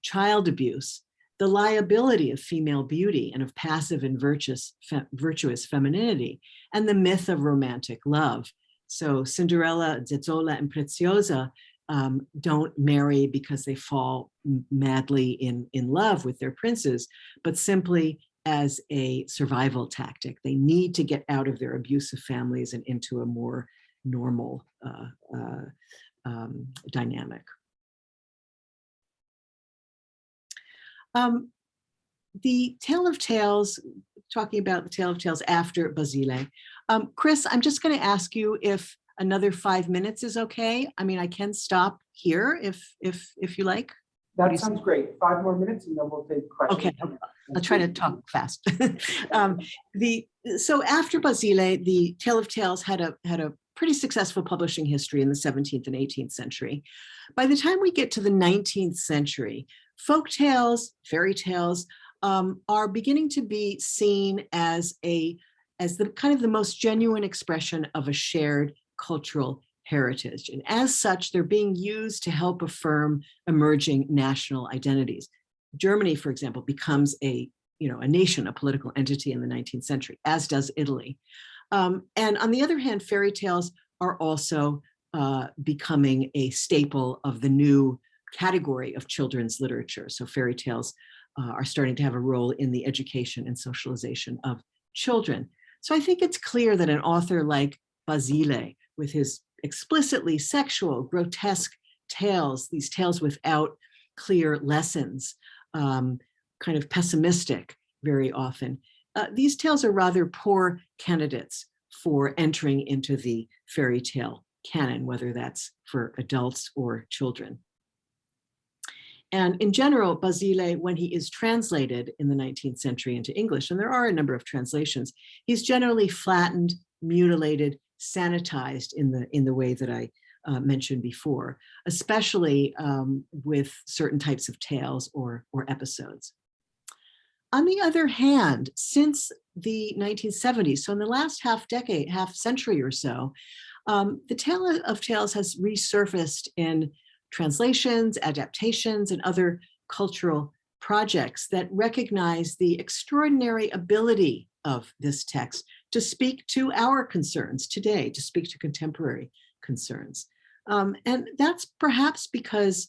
child abuse, the liability of female beauty and of passive and virtuous, fe virtuous femininity, and the myth of romantic love. So Cinderella, Zezolla, and Preziosa um, don't marry because they fall madly in, in love with their princes, but simply as a survival tactic. They need to get out of their abusive families and into a more normal uh, uh, um, dynamic. Um, the Tale of Tales, talking about the Tale of Tales after Basile. Um, Chris, I'm just going to ask you if another five minutes is okay. I mean, I can stop here if if if you like. That sounds great. Five more minutes and then we'll take questions. Okay, I'll try to talk fast. (laughs) um, the so after Basile, the Tale of Tales had a had a pretty successful publishing history in the 17th and 18th century. By the time we get to the 19th century, folk tales, fairy tales um, are beginning to be seen as a as the kind of the most genuine expression of a shared cultural heritage. And as such, they're being used to help affirm emerging national identities. Germany, for example, becomes a, you know, a nation, a political entity in the 19th century, as does Italy. Um, and on the other hand, fairy tales are also uh, becoming a staple of the new category of children's literature. So fairy tales uh, are starting to have a role in the education and socialization of children. So I think it's clear that an author like Basile, with his explicitly sexual, grotesque tales, these tales without clear lessons, um, kind of pessimistic very often. Uh, these tales are rather poor candidates for entering into the fairy tale canon, whether that's for adults or children. And in general, Basile, when he is translated in the 19th century into English, and there are a number of translations, he's generally flattened, mutilated, sanitized in the, in the way that I uh, mentioned before, especially um, with certain types of tales or, or episodes. On the other hand, since the 1970s, so in the last half decade, half century or so, um, the Tale of Tales has resurfaced in translations, adaptations, and other cultural projects that recognize the extraordinary ability of this text to speak to our concerns today, to speak to contemporary concerns. Um, and that's perhaps because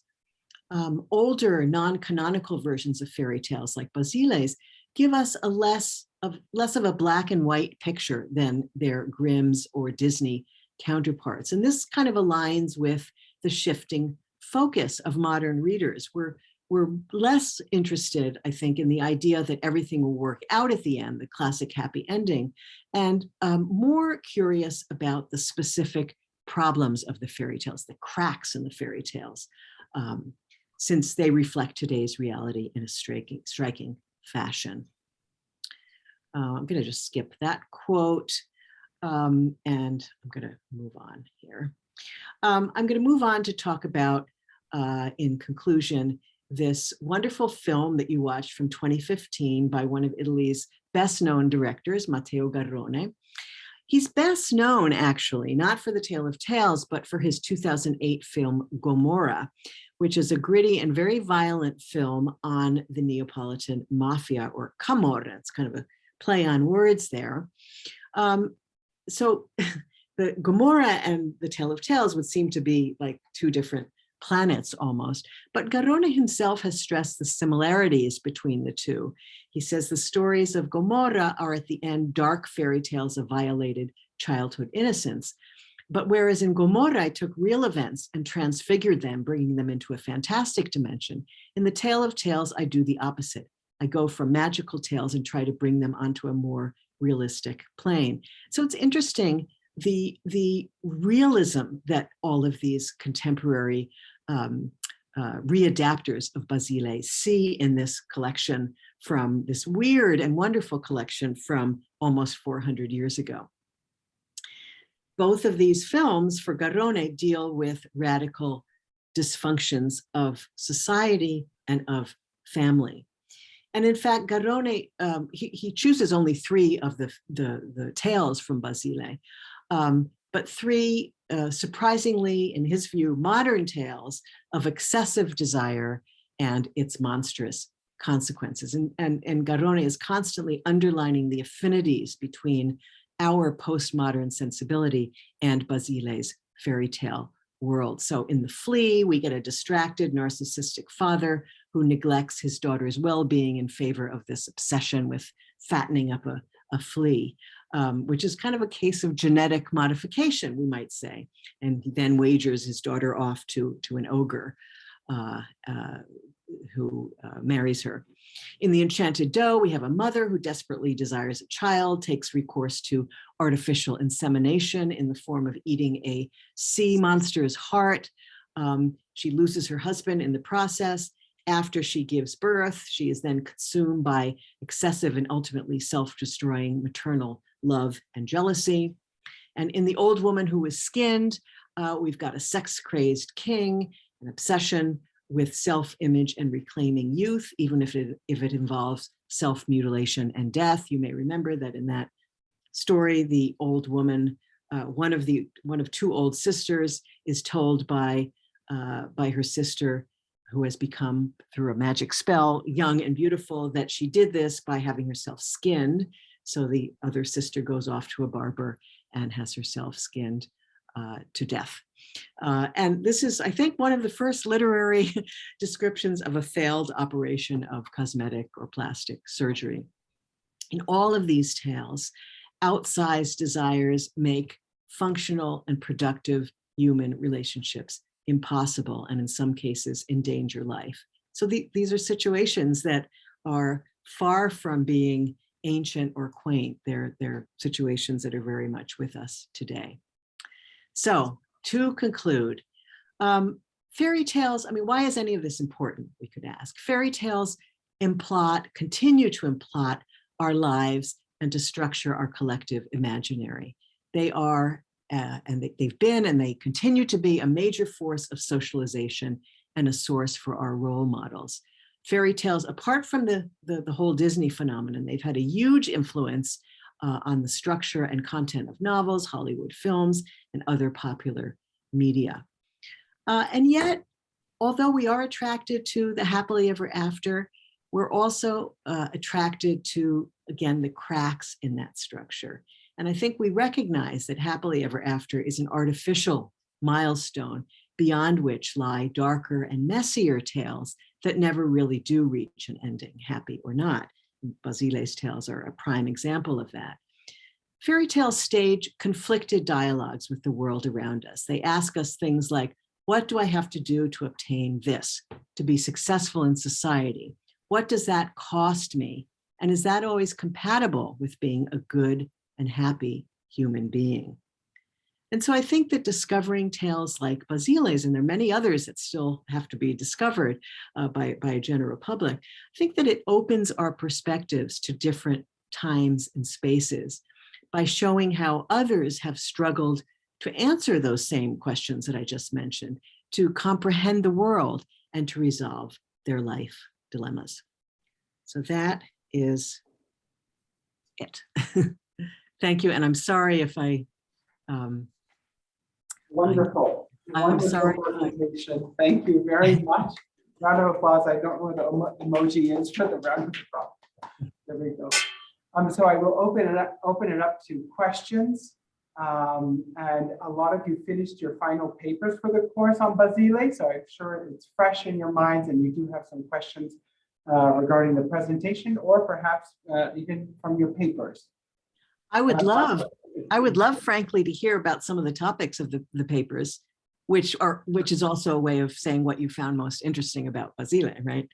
um, older non-canonical versions of fairy tales like Basile's give us a less of less of a black and white picture than their Grimm's or Disney counterparts. And this kind of aligns with the shifting focus of modern readers. We're, we're less interested, I think, in the idea that everything will work out at the end, the classic happy ending, and um, more curious about the specific problems of the fairy tales, the cracks in the fairy tales, um, since they reflect today's reality in a striking, striking fashion. Uh, I'm going to just skip that quote um, and I'm going to move on here. Um, I'm going to move on to talk about, uh, in conclusion, this wonderful film that you watched from 2015 by one of Italy's best known directors, Matteo Garrone. He's best known actually, not for The Tale of Tales, but for his 2008 film Gomorrah, which is a gritty and very violent film on the Neapolitan mafia or Camorra. It's kind of a play on words there. Um, so (laughs) the Gomorrah and the Tale of Tales would seem to be like two different planets almost, but Garrone himself has stressed the similarities between the two. He says the stories of Gomorrah are at the end dark fairy tales of violated childhood innocence. But whereas in Gomorrah, I took real events and transfigured them, bringing them into a fantastic dimension, in the Tale of Tales, I do the opposite. I go from magical tales and try to bring them onto a more realistic plane. So it's interesting the, the realism that all of these contemporary um, uh, readapters of Basile see in this collection from this weird and wonderful collection from almost 400 years ago. Both of these films for Garrone deal with radical dysfunctions of society and of family. And in fact, Garrone, um, he, he, chooses only three of the, the, the tales from Basile, um, but three uh, surprisingly, in his view, modern tales of excessive desire and its monstrous consequences. And, and, and Garrone is constantly underlining the affinities between our postmodern sensibility and Basile's fairy tale world. So in The Flea, we get a distracted narcissistic father who neglects his daughter's well-being in favor of this obsession with fattening up a, a flea, um, which is kind of a case of genetic modification, we might say. And he then wagers his daughter off to, to an ogre uh, uh, who uh, marries her. In The Enchanted Doe, we have a mother who desperately desires a child, takes recourse to artificial insemination in the form of eating a sea monster's heart. Um, she loses her husband in the process. After she gives birth, she is then consumed by excessive and ultimately self-destroying maternal love and jealousy. And in The Old Woman Who Was Skinned, uh, we've got a sex-crazed king, an obsession with self-image and reclaiming youth, even if it, if it involves self-mutilation and death. You may remember that in that story, the old woman, uh, one of the one of two old sisters is told by, uh, by her sister who has become through a magic spell young and beautiful that she did this by having herself skinned. So the other sister goes off to a barber and has herself skinned uh, to death. Uh, and this is, I think, one of the first literary (laughs) descriptions of a failed operation of cosmetic or plastic surgery. In all of these tales, outsized desires make functional and productive human relationships impossible and in some cases endanger life. So the, these are situations that are far from being ancient or quaint. They're, they're situations that are very much with us today. So to conclude, um, fairy tales, I mean, why is any of this important, we could ask. Fairy tales emplot, continue to emplot our lives and to structure our collective imaginary. They are, uh, and they, they've been and they continue to be a major force of socialization and a source for our role models. Fairy tales, apart from the, the, the whole Disney phenomenon, they've had a huge influence uh, on the structure and content of novels, Hollywood films, and other popular media. Uh, and yet, although we are attracted to the happily ever after, we're also uh, attracted to, again, the cracks in that structure. And I think we recognize that happily ever after is an artificial milestone beyond which lie darker and messier tales that never really do reach an ending, happy or not. Basile's tales are a prime example of that. Fairy tales stage conflicted dialogues with the world around us. They ask us things like, what do I have to do to obtain this, to be successful in society? What does that cost me? And is that always compatible with being a good and happy human being? And so I think that discovering tales like Basile's, and there are many others that still have to be discovered uh, by, by a general public, I think that it opens our perspectives to different times and spaces by showing how others have struggled to answer those same questions that I just mentioned, to comprehend the world and to resolve their life dilemmas. So that is it. (laughs) Thank you. And I'm sorry if I um, Wonderful. I'm Wonderful sorry. presentation. Thank you very (laughs) much. Round of applause. I don't know what the emoji is for the round of applause. There we go. Um, so I will open it up, open it up to questions. Um, and a lot of you finished your final papers for the course on Basile, so I'm sure it's fresh in your minds and you do have some questions uh, regarding the presentation or perhaps uh, even from your papers. I would Uh, love, I would love frankly to hear about some of the topics of the, the papers, which are, which is also a way of saying what you found most interesting about Basile, right?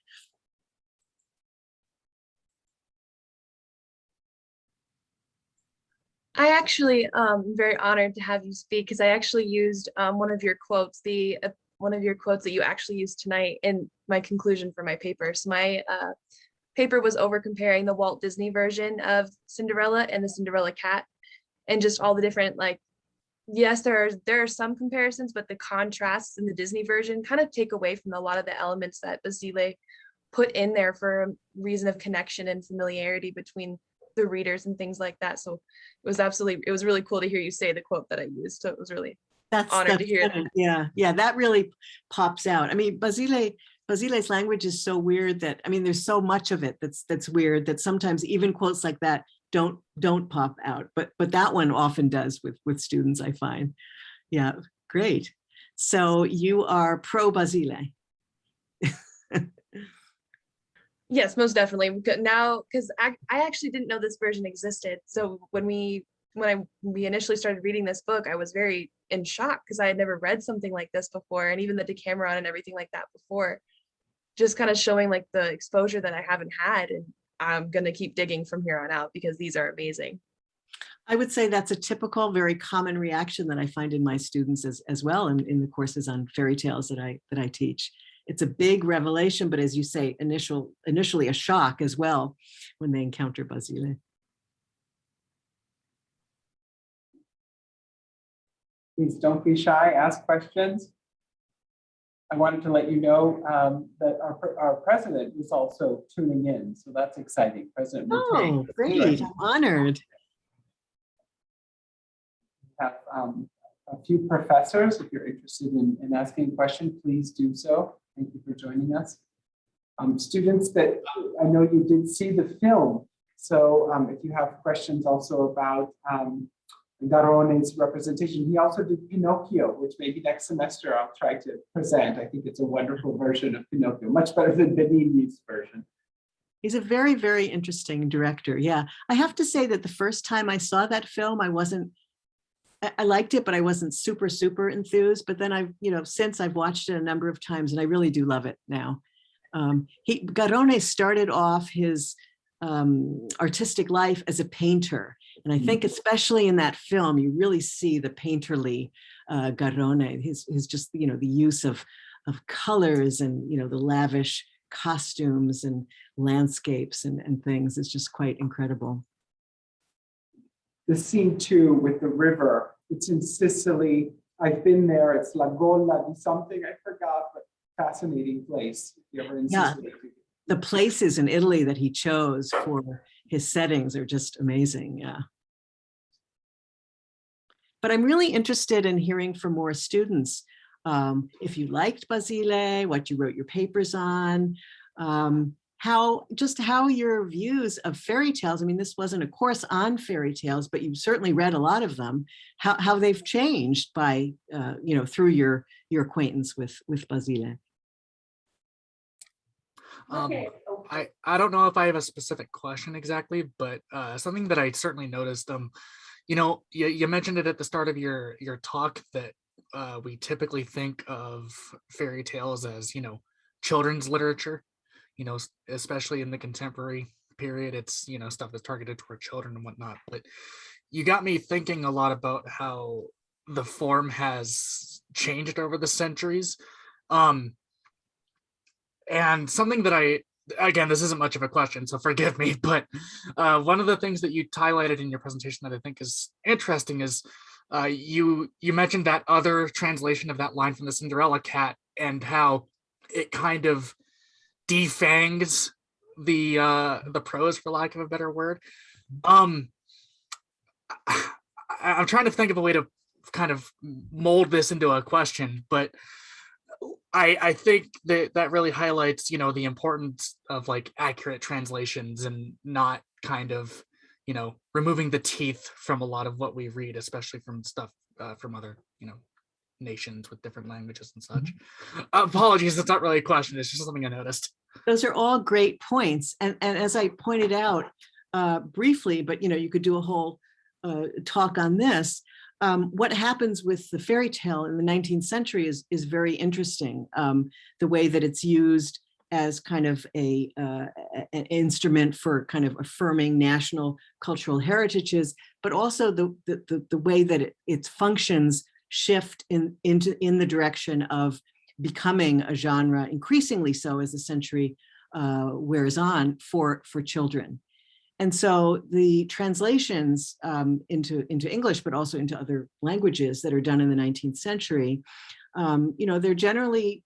I actually um am very honored to have you speak because I actually used um one of your quotes, the uh, one of your quotes that you actually used tonight in my conclusion for my paper. So my uh paper was over comparing the Walt Disney version of Cinderella and the Cinderella cat and just all the different like yes, there are there are some comparisons, but the contrasts in the Disney version kind of take away from a lot of the elements that Basile put in there for a reason of connection and familiarity between the readers and things like that. So it was absolutely, it was really cool to hear you say the quote that I used. So it was really, That's Honored to hear good. Yeah, yeah, that really pops out. I mean, Basile, Basile's language is so weird that, I mean, there's so much of it that's that's weird that sometimes even quotes like that don't don't pop out. But but that one often does with with students, I find. Yeah, great. So you are pro Basile. yes, most definitely. Now, because I, I actually didn't know this version existed. So when we, when I, we initially started reading this book, I was very in shock because I had never read something like this before. And even the Decameron and everything like that before, just kind of showing like the exposure that I haven't had. And I'm going to keep digging from here on out because these are amazing. I would say that's a typical, very common reaction that I find in my students as, as well in, in the courses on fairy tales that I that I teach. It's a big revelation, but as you say, initial initially a shock as well when they encounter Basile. Please don't be shy, ask questions. I wanted to let you know um, that our, our president is also tuning in, so that's exciting. President Oh, great. I'm honored. have um, a few professors. If you're interested in, in asking a question, please do so. Thank you for joining us. Um, students that I know you did see the film. So um, if you have questions also about um, Garrone's representation, he also did Pinocchio, which maybe next semester I'll try to present. I think it's a wonderful version of Pinocchio, much better than Benigni's version. He's a very, very interesting director. Yeah, I have to say that the first time I saw that film, I wasn't, I, liked it, but I wasn't super, super enthused. But then I've, you know, since I've watched it a number of times and I really do love it now. Um, he, Garone started off his um, artistic life as a painter. And I think especially in that film, you really see the painterly uh, Garrone, his, his just, you know, the use of, of colors and, you know, the lavish costumes and landscapes and, and things is just quite incredible. The scene too with the river, it's in Sicily. I've been there. It's La Gola di something, I forgot, but fascinating place. If you're ever in Yeah. Sicily. The places in Italy that he chose for his settings are just amazing, yeah. But I'm really interested in hearing from more students. Um, if you liked Basile, what you wrote your papers on, um, how just how your views of fairy tales. I mean, this wasn't a course on fairy tales, but you certainly read a lot of them. How how they've changed by uh, you know through your your acquaintance with with Basile. Um, Okay, I, I don't know if I have a specific question exactly, but uh, something that I certainly noticed, um, you know, you, you mentioned it at the start of your, your talk that uh, we typically think of fairy tales as, you know, children's literature, you know, especially in the contemporary period, it's, you know, stuff that's targeted toward children and whatnot, but you got me thinking a lot about how the form has changed over the centuries. Um, and something that I again, this isn't much of a question, so forgive me, (laughs) but uh, one of the things that you highlighted in your presentation that I think is interesting is uh, you you mentioned that other translation of that line from the Cinderella cat and how it kind of defangs the uh, the prose, for lack of a better word. Um, I, I'm trying to think of a way to kind of mold this into a question, but I, I think that that really highlights, you know, the importance of like accurate translations and not kind of, you know, removing the teeth from a lot of what we read, especially from stuff uh, from other, you know, nations with different languages and such. Apologies, it's not really a question. It's just something I noticed. Those are all great points. And, and as I pointed out uh, briefly, but you know, you could do a whole uh, talk on this. Um, what happens with the fairy tale in the 19th century is, is very interesting. Um, the way that it's used as kind of a, uh, an instrument for kind of affirming national cultural heritages, but also the, the, the, way that it, its functions shift in, into, in the direction of becoming a genre, increasingly so as the century uh, wears on for, for children. And so the translations um, into, into English, but also into other languages that are done in the 19th century, um, you know, they're generally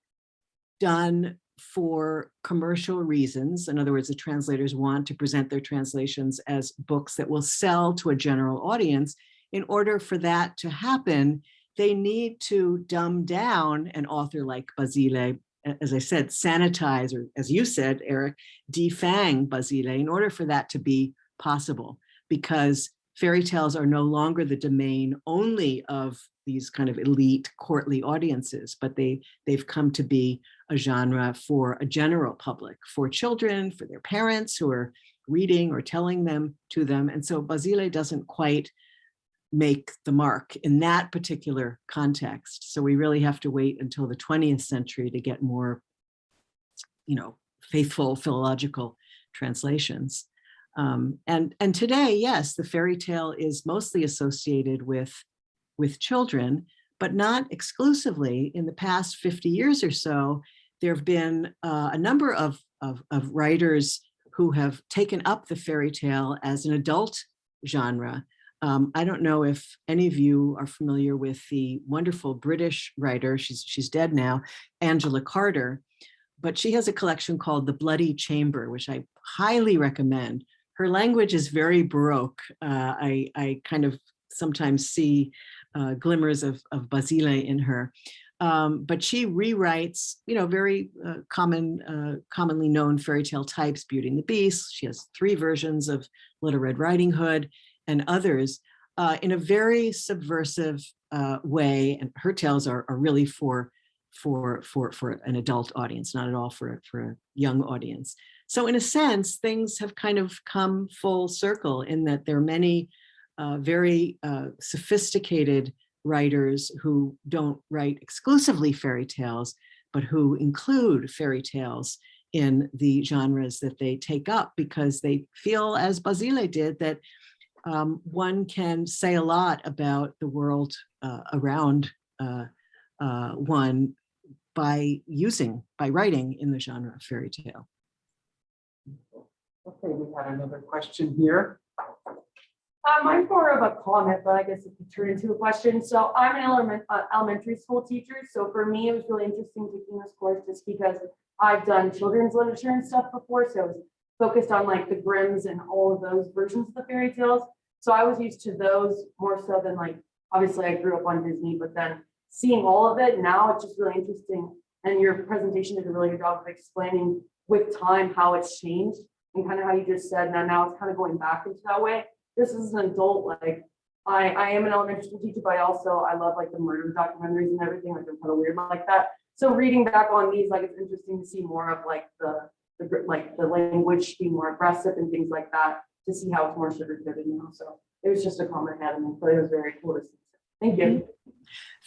done for commercial reasons. In other words, the translators want to present their translations as books that will sell to a general audience. In order for that to happen, they need to dumb down an author like Basile, as I said, sanitize, or as you said, Eric, defang Basile in order for that to be possible, because fairy tales are no longer the domain only of these kind of elite courtly audiences, but they, they've come to be a genre for a general public, for children, for their parents who are reading or telling them to them. And so Basile doesn't quite make the mark in that particular context. So we really have to wait until the 20th century to get more, you know, faithful philological translations. Um, and, and today, yes, the fairy tale is mostly associated with, with children, but not exclusively. In the past 50 years or so, there have been uh, a number of, of, of writers who have taken up the fairy tale as an adult genre. Um, I don't know if any of you are familiar with the wonderful British writer, she's, she's dead now, Angela Carter, but she has a collection called The Bloody Chamber, which I highly recommend. Her language is very Baroque. Uh, I, I kind of sometimes see uh, glimmers of, of Basile in her. Um, but she rewrites, you know, very uh, common, uh, commonly known fairy tale types, Beauty and the Beast. She has three versions of Little Red Riding Hood and others uh, in a very subversive uh, way. And her tales are, are really for, for, for, for an adult audience, not at all for, for a young audience. So in a sense, things have kind of come full circle in that there are many uh, very uh, sophisticated writers who don't write exclusively fairy tales, but who include fairy tales in the genres that they take up because they feel, as Basile did, that um, one can say a lot about the world uh, around uh, uh, one by using, by writing in the genre of fairy tale. Okay, we had another question here. I'm more of a comment, but I guess it could turn into a question. So I'm an element, uh, elementary school teacher. So for me, it was really interesting taking this course just because I've done children's literature and stuff before. So I was focused on like the Grimm's and all of those versions of the fairy tales. So I was used to those more so than like, obviously I grew up on Disney, but then seeing all of it now, it's just really interesting. And your presentation did a really good job of explaining with time how it's changed and kind of how you just said, now now it's kind of going back into that way. This is an adult, like, I, I am an elementary school teacher, but I also, I love like the murder documentaries and everything, like I'm kind of weird like that. So reading back on these, like, it's interesting to see more of like the, the, like, the language being more aggressive and things like that, to see how it's more sugar coated now, so it was just a comment I had, and but it was very cool to see. Thank you.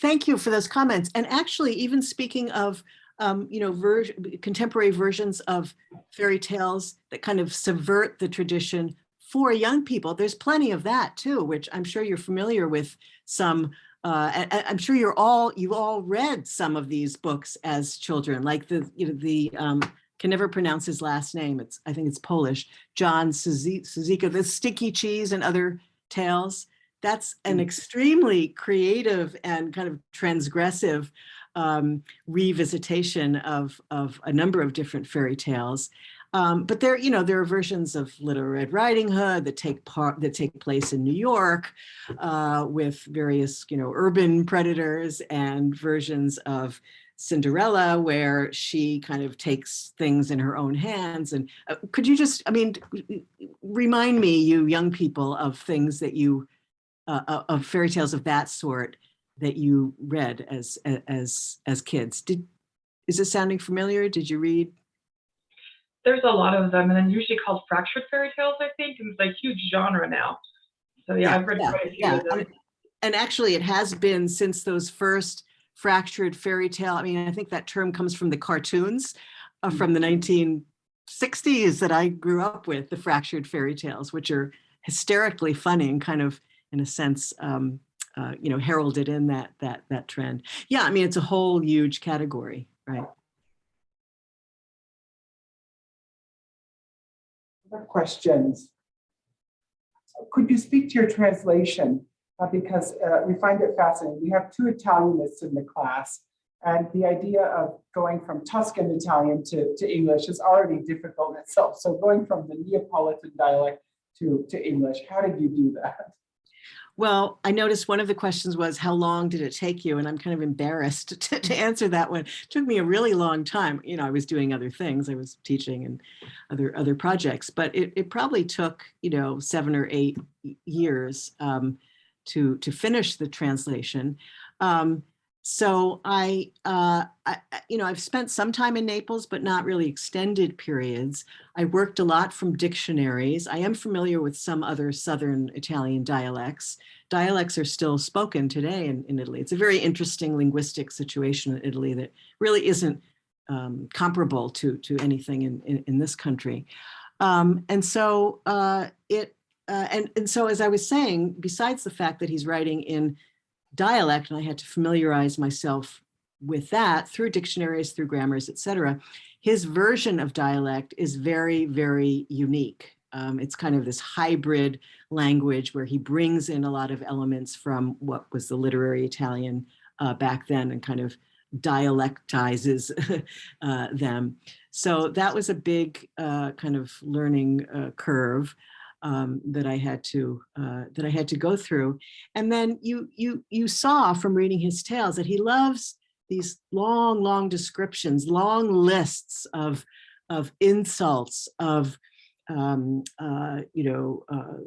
Thank you for those comments. And actually, even speaking of, um, you know, ver- contemporary versions of fairy tales that kind of subvert the tradition for young people, there's plenty of that too, which I'm sure you're familiar with some. Uh, and I'm sure you're all you all read some of these books as children, like the you know the um, can never pronounce his last name. It's I think it's Polish. John Suzi- Suzica, the Sticky Cheese and other tales that's an extremely creative and kind of transgressive um, revisitation of, of a number of different fairy tales. Um, but there, you know, there are versions of Little Red Riding Hood that take part that take place in New York uh, with various, you know, urban predators and versions of Cinderella where she kind of takes things in her own hands. And uh, could you just, I mean, remind me, you young people, of things that you uh, uh, of fairy tales of that sort that you read as as as kids. Did is this sounding familiar? Did you read? There's a lot of them, and then usually called fractured fairy tales, I think, and it's like huge genre now. So yeah, I've read yeah, quite a few yeah. of them. And actually, it has been since those first fractured fairy tale. I mean, I think that term comes from the cartoons uh, from the 1960s that I grew up with, the fractured fairy tales, which are hysterically funny and kind of, in a sense, um, uh, you know, heralded in that that that trend. Yeah, I mean, it's a whole huge category, right? Other questions? Could you speak to your translation? Uh, Because uh, we find it fascinating. We have two Italianists in the class. And the idea of going from Tuscan Italian to, to English is already difficult in itself. So going from the Neapolitan dialect to, to English, how did you do that? Well, I noticed one of the questions was, how long did it take you? And I'm kind of embarrassed (laughs) to, to answer that one. It took me a really long time. You know, I was doing other things. I was teaching and other other projects, but it, it probably took, you know, seven or eight years um, to, to finish the translation. Um, so I, uh, I, you know, I've spent some time in Naples, but not really extended periods. I worked a lot from dictionaries. I am familiar with some other Southern Italian dialects. Dialects are still spoken today in, in Italy. It's a very interesting linguistic situation in Italy that really isn't um, comparable to, to anything in, in, in this country. Um, and so uh, it, uh, and, and so as I was saying, besides the fact that he's writing in dialect, and I had to familiarize myself with that through dictionaries, through grammars, et cetera, his version of dialect is very, very unique. Um, it's kind of this hybrid language where he brings in a lot of elements from what was the literary Italian uh, back then and kind of dialectizes (laughs) uh, them. So that was a big uh, kind of learning uh, curve um, that I had to uh, that I had to go through. And then you you you saw from reading his tales that he loves these long, long descriptions, long lists of of insults, of um, uh, you know, uh,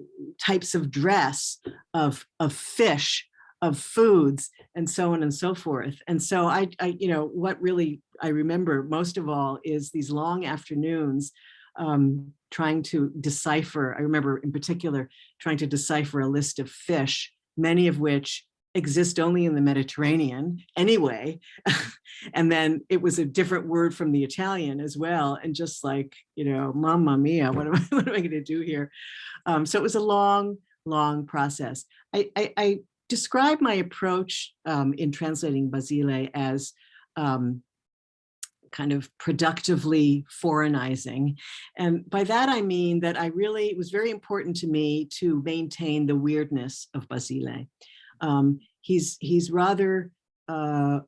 types of dress, of of fish, of foods, and so on and so forth. And so I, I you know, what really I remember most of all is these long afternoons um, trying to decipher. I remember in particular trying to decipher a list of fish, many of which exist only in the Mediterranean anyway. (laughs) and then it was a different word from the Italian as well. And just like, you know, mamma mia, what am I, (laughs) what am I going to do here? Um, so it was a long, long process. I, I, I describe my approach um, in translating Basile as um, kind of productively foreignizing. And by that, I mean that I really, it was very important to me to maintain the weirdness of Basile. Um, he's he's rather uh,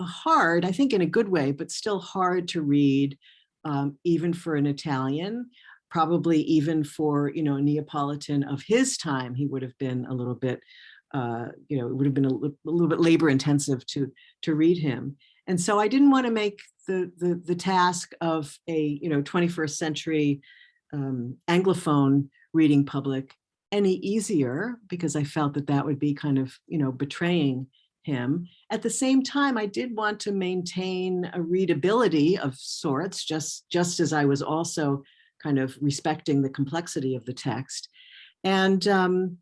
hard, I think in a good way, but still hard to read, um, even for an Italian, probably even for, you know, a Neapolitan of his time, he would have been a little bit, uh, you know, it would have been a, a little bit labor intensive to, to read him. And so I didn't want to make the, the, the task of a, you know, 21st century um, Anglophone reading public any easier because I felt that that would be kind of, you know, betraying him. At the same time, I did want to maintain a readability of sorts, just, just as I was also kind of respecting the complexity of the text. And um,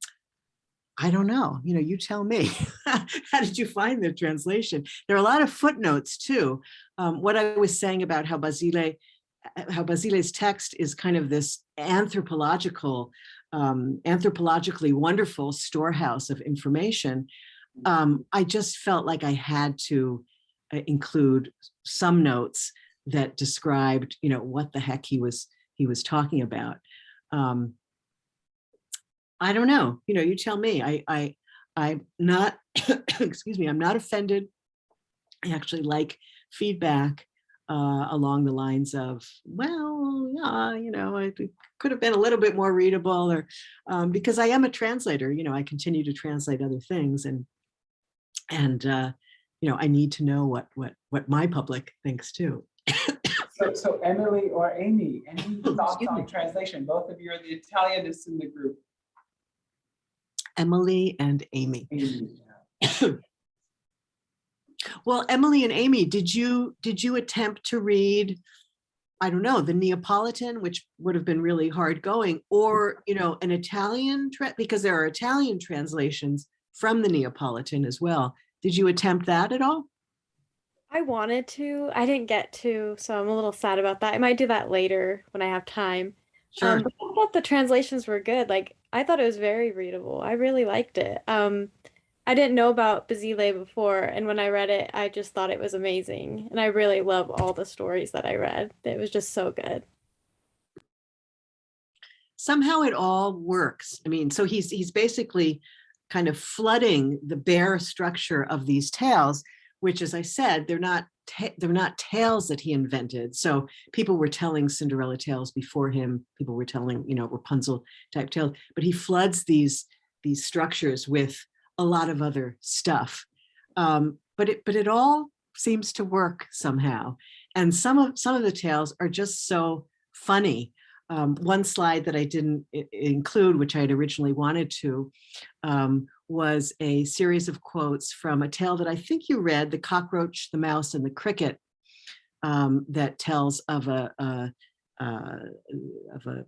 I don't know, you know, you tell me. (laughs) How did you find the translation? There are a lot of footnotes too. Um, what I was saying about how Basile, uh, how Basile's text is kind of this anthropological, um, anthropologically wonderful storehouse of information. Um, I just felt like I had to uh, include some notes that described, you know, what the heck he was he was talking about. Um, I don't know, you know, you tell me. I, I, I'm not, (coughs) excuse me, I'm not offended. I actually like feedback uh, along the lines of, well, yeah, you know, it could have been a little bit more readable or um, because I am a translator, you know, I continue to translate other things and, and, uh, you know, I need to know what, what, what my public thinks too. So, so Emily or Amy, any (coughs) thoughts Excuse on me. translation? Both of you are the Italianists in the group. Emily and Amy. Amy. (coughs) Well, Emily and Amy, did you, did you attempt to read, I don't know, the Neapolitan, which would have been really hard going, or, you know, an Italian, because there are Italian translations from the Neapolitan as well. Did you attempt that at all? I wanted to. I didn't get to, so I'm a little sad about that. I might do that later when I have time. Sure. Um, but I thought the translations were good. Like I thought it was very readable. I really liked it. Um, I didn't know about Basile before, and when I read it, I just thought it was amazing. And I really love all the stories that I read. It was just so good. somehow it all works. I mean, so he's he's basically kind of flooding the bare structure of these tales, which, as I said, they're not they're not tales that he invented. So people were telling Cinderella tales before him. People were telling, you know, Rapunzel type tales, but he floods these these structures with a lot of other stuff. Um, but it but it all seems to work somehow. And some of some of the tales are just so funny um, one slide that I didn't include, which I had originally wanted to, um, was a series of quotes from a tale that I think you read, The Cockroach, the Mouse, and the Cricket, um, that tells of a, a, uh, of a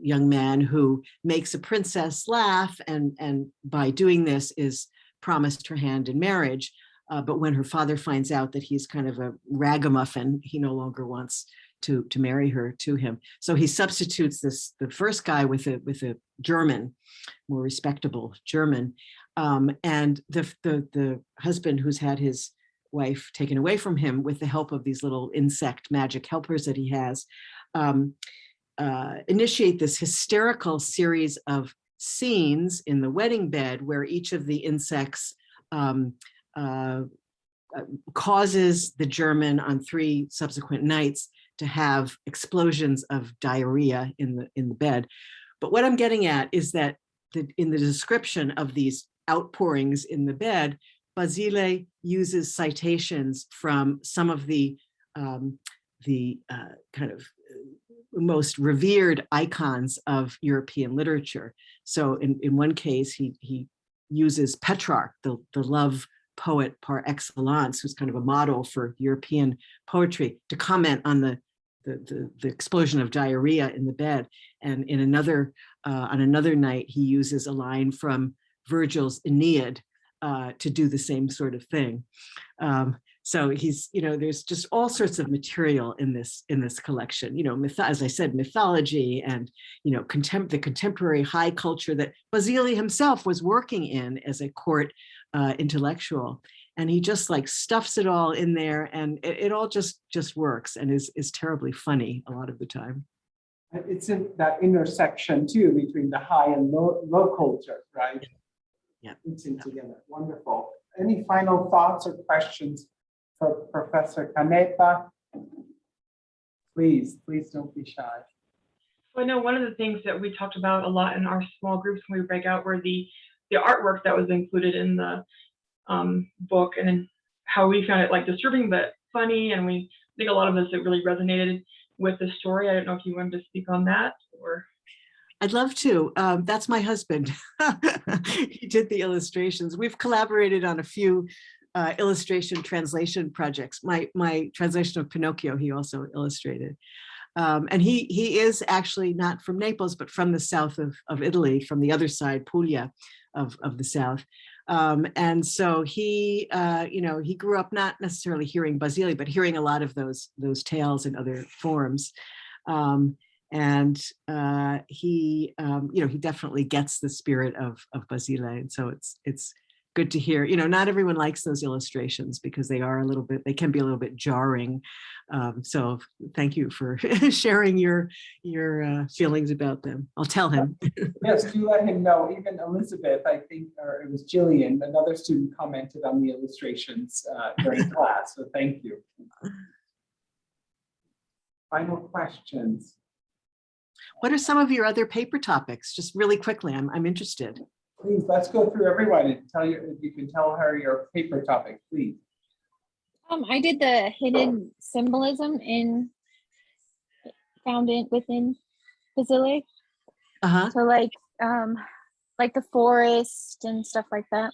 young man who makes a princess laugh and, and by doing this is promised her hand in marriage. Uh, but when her father finds out that he's kind of a ragamuffin, he no longer wants to, to marry her to him. So he substitutes this, the first guy with a, with a German, more respectable German. Um, and the, the, the husband who's had his wife taken away from him with the help of these little insect magic helpers that he has, um, uh, initiate this hysterical series of scenes in the wedding bed where each of the insects um, uh, uh, causes the German on three subsequent nights to have explosions of diarrhea in the in the bed. But what I'm getting at is that the, in the description of these outpourings in the bed, Basile uses citations from some of the um, the uh, kind of uh, most revered icons of European literature. So in, in one case, he, he uses Petrarch, the, the love poet par excellence, who's kind of a model for European poetry, to comment on the, the, the, the explosion of diarrhea in the bed. And in another, uh, on another night, he uses a line from Virgil's Aeneid uh, to do the same sort of thing. Um, so he's, you know, there's just all sorts of material in this in this collection. You know, as I said, mythology and you know, contempt the contemporary high culture that Basile himself was working in as a court uh, intellectual, and he just like stuffs it all in there, and it, it all just just works and is is terribly funny a lot of the time. It's in that intersection too between the high and low, low culture, right? Yeah. It's in together, wonderful. Any final thoughts or questions for Professor Canepa? Please, please don't be shy. So I know one of the things that we talked about a lot in our small groups when we break out were the the artwork that was included in the um, book and how we found it like disturbing but funny and we I think a lot of us it really resonated with the story. I don't know if you wanted to speak on that or I'd love to. Um, that's my husband. (laughs) He did the illustrations. We've collaborated on a few uh, illustration translation projects. My, my translation of Pinocchio, he also illustrated. Um, and he, he is actually not from Naples, but from the south of, of Italy, from the other side, Puglia of, of the south. Um, and so he, uh, you know, he grew up not necessarily hearing Basile, but hearing a lot of those, those tales in other forms. Um, and uh, he, um, you know, he definitely gets the spirit of, of Basile. And so it's, it's good to hear, you know, not everyone likes those illustrations because they are a little bit, they can be a little bit jarring. Um, so thank you for (laughs) sharing your, your uh, feelings about them. I'll tell him. (laughs) Yes, do let him know. Even Elizabeth, I think, or it was Jillian, another student commented on the illustrations uh, during (laughs) class, so thank you. Final questions? What are some of your other paper topics? Just really quickly, I'm, I'm interested. Please, let's go through everyone and tell you, if you can tell her your paper topic, please. Um, I did the hidden symbolism in found in within Basile. Uh-huh, So like um like the forest and stuff like that.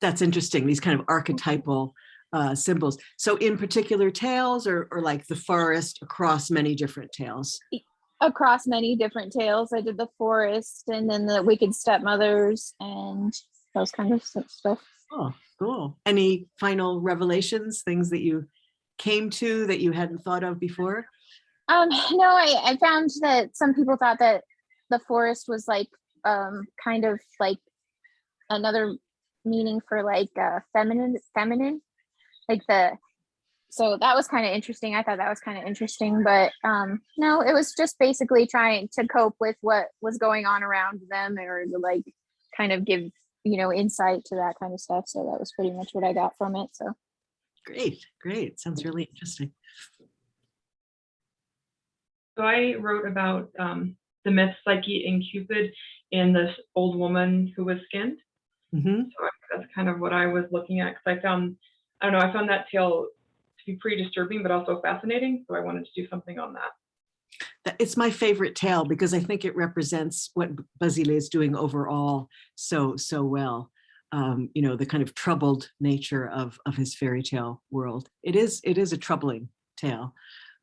that's interesting, these kind of archetypal uh, symbols. So in particular tales or, or like the forest across many different tales? Across many different tales. I did the forest and then the wicked stepmothers and those kind of stuff. Oh, cool. Any final revelations, things that you came to that you hadn't thought of before? Um, no, I, I found that some people thought that the forest was like um kind of like another meaning for like uh feminine feminine like the so that was kind of interesting i thought that was kind of interesting but um no it was just basically trying to cope with what was going on around them or to like kind of give you know insight to that kind of stuff so that was pretty much what i got from it so Great, great. Sounds really interesting. So I wrote about um, the myth Psyche and Cupid and this old woman who was skinned. Mhm. So that's kind of what I was looking at because I found, I don't know, I found that tale to be pretty disturbing, but also fascinating. So I wanted to do something on that. It's my favorite tale because I think it represents what B- Basile is doing overall so, so well. Um, you know, the kind of troubled nature of, of his fairy tale world. It is, it is a troubling tale.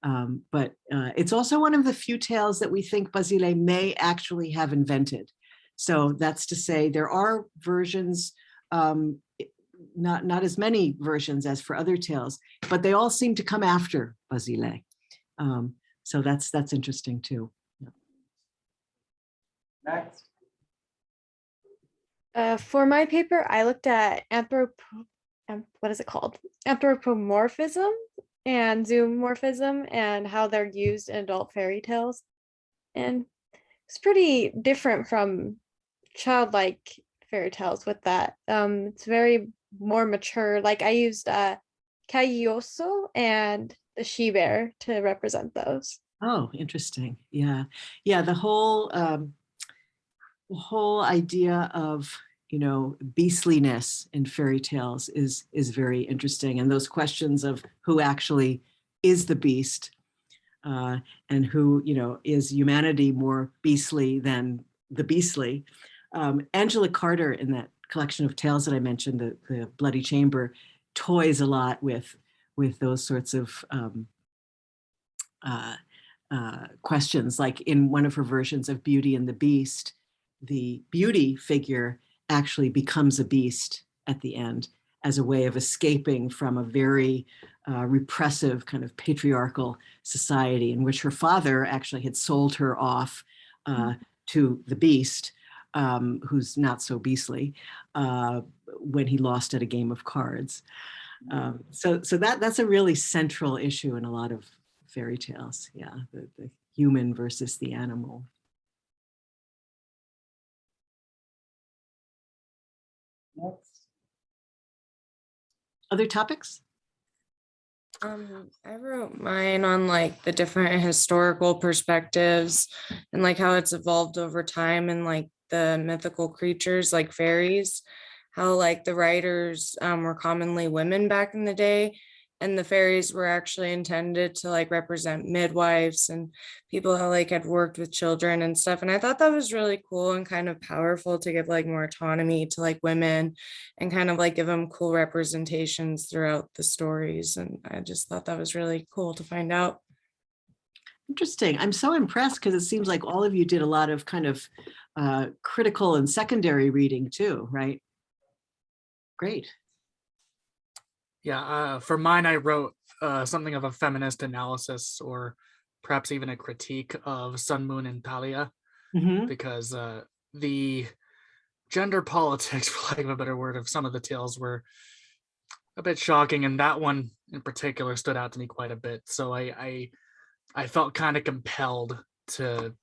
Um, but uh, it's also one of the few tales that we think Basile may actually have invented. So that's to say there are versions, um, not, not as many versions as for other tales, but they all seem to come after Basile. Um, so that's, that's interesting too. Next, Uh, for my paper, I looked at anthropo, um, what is it called? Anthropomorphism and zoomorphism and how they're used in adult fairy tales. And it's pretty different from childlike fairy tales with that. Um, it's very more mature. Like I used uh Cagliuso and the she bear to represent those. Oh, interesting. Yeah. Yeah. The whole, um, the whole idea of, you know, beastliness in fairy tales is, is very interesting. And those questions of who actually is the beast uh, and who, you know, is humanity more beastly than the beastly. Um, Angela Carter in that collection of tales that I mentioned, the, the Bloody Chamber, toys a lot with, with those sorts of um, uh, uh, questions. Like in one of her versions of Beauty and the Beast, the beauty figure actually becomes a beast at the end as a way of escaping from a very uh, repressive kind of patriarchal society in which her father actually had sold her off uh, to the beast, um, who's not so beastly, uh, when he lost at a game of cards. Um, so, so that that's a really central issue in a lot of fairy tales. Yeah, the, the human versus the animal. next. Other topics? Um, I wrote mine on like the different historical perspectives and like how it's evolved over time and like the mythical creatures like fairies, how like the writers um, were commonly women back in the day and the fairies were actually intended to like represent midwives and people who like had worked with children and stuff. And I thought that was really cool and kind of powerful to give like more autonomy to like women and kind of like give them cool representations throughout the stories. And I just thought that was really cool to find out. Interesting. I'm so impressed because it seems like all of you did a lot of kind of uh, critical and secondary reading too, right? Great. Yeah, uh, for mine, I wrote uh, something of a feminist analysis or perhaps even a critique of Sun, Moon, and Talia Mhm. because uh, the gender (laughs) politics, for lack of a better word, of some of the tales were a bit shocking, and that one in particular stood out to me quite a bit. So I I, I felt kind of compelled to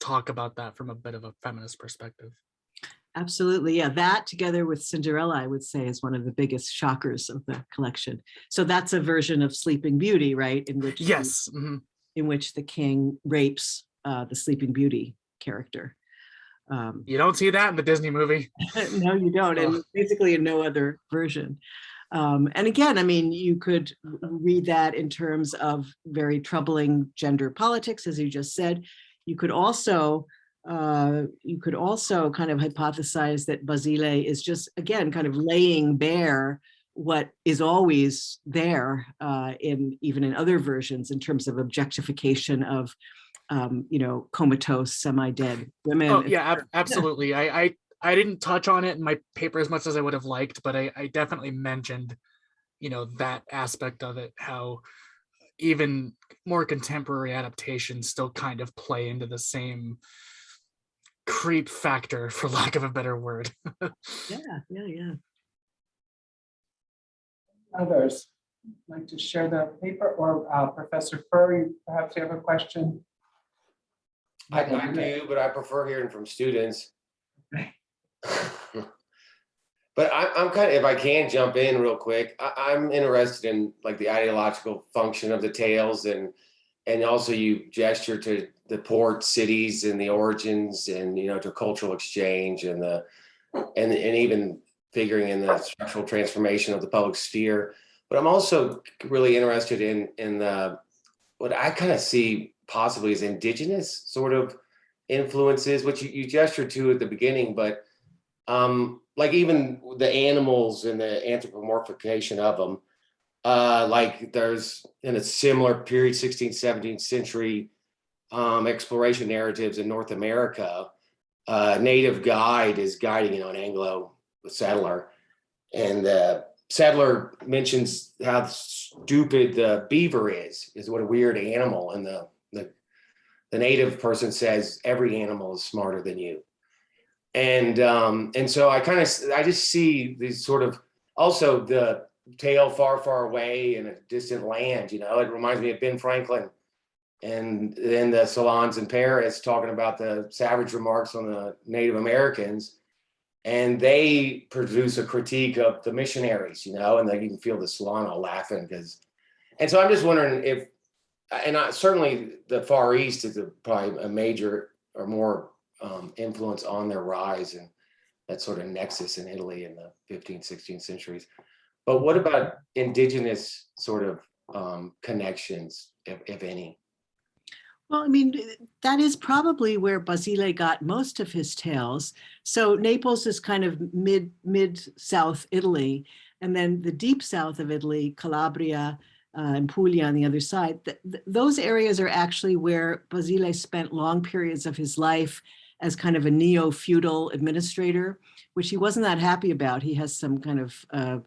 talk about that from a bit of a feminist perspective. Absolutely. Yeah, that together with Cinderella, I would say is one of the biggest shockers of the collection. So that's a version of Sleeping Beauty, right? In which the- Yes. mhm. in which the king rapes uh, the Sleeping Beauty character. Um, You don't see that in the Disney movie. (laughs) no, you don't, and basically in no other version. Um, and again, I mean, you could read that in terms of very troubling gender politics, as you just said. You could also, uh, you could also kind of hypothesize that Basile is just, again, kind of laying bare what is always there uh, in even in other versions in terms of objectification of, um, you know, comatose, semi-dead women. Oh yeah, ab- absolutely. I, I I didn't touch on it in my paper as much as I would have liked, but I, I definitely mentioned, you know, that aspect of it, how even more contemporary adaptations still kind of play into the same creep factor, (laughs) for lack of a better word. (laughs) Yeah, yeah, yeah. Others like to share the paper or uh, Professor Furry, perhaps you have a question? I'd like to, but I prefer hearing from students. But I, I'm kind of, if I can jump in real quick, I, I'm interested in like the ideological function of the tales and, and also you gesture to the port cities and the origins and, you know, to cultural exchange and the, and, and even figuring in the structural transformation of the public sphere. But I'm also really interested in, in the, what I kind of see possibly as indigenous sort of influences, which you, you gestured to at the beginning, but um, like even the animals and the anthropomorphication of them, uh, like there's in a similar period, 16th, 17th century um, exploration narratives in North America, uh, native guide is guiding, you know, an Anglo settler. And the settler mentions how stupid the beaver is, is what a weird animal. And the, the, the native person says every animal is smarter than you. And um, and so I kind of I just see these sort of also the tale far, far away in a distant land. You know, it reminds me of Ben Franklin and then the salons in Paris talking about the savage remarks on the Native Americans. And they produce a critique of the missionaries, you know, and they can feel the salon all laughing because. And so I'm just wondering if, and I, certainly the Far East is a, probably a major or more um, influence on their rise and that sort of nexus in Italy in the 15th, 16th centuries. But what about indigenous sort of um, connections, if, if any? Well, I mean, that is probably where Basile got most of his tales. So Naples is kind of mid, mid-south Italy. And then the deep south of Italy, Calabria uh, and Puglia on the other side, th- th- those areas are actually where Basile spent long periods of his life as kind of a neo-feudal administrator, which he wasn't that happy about. He has some kind of uh,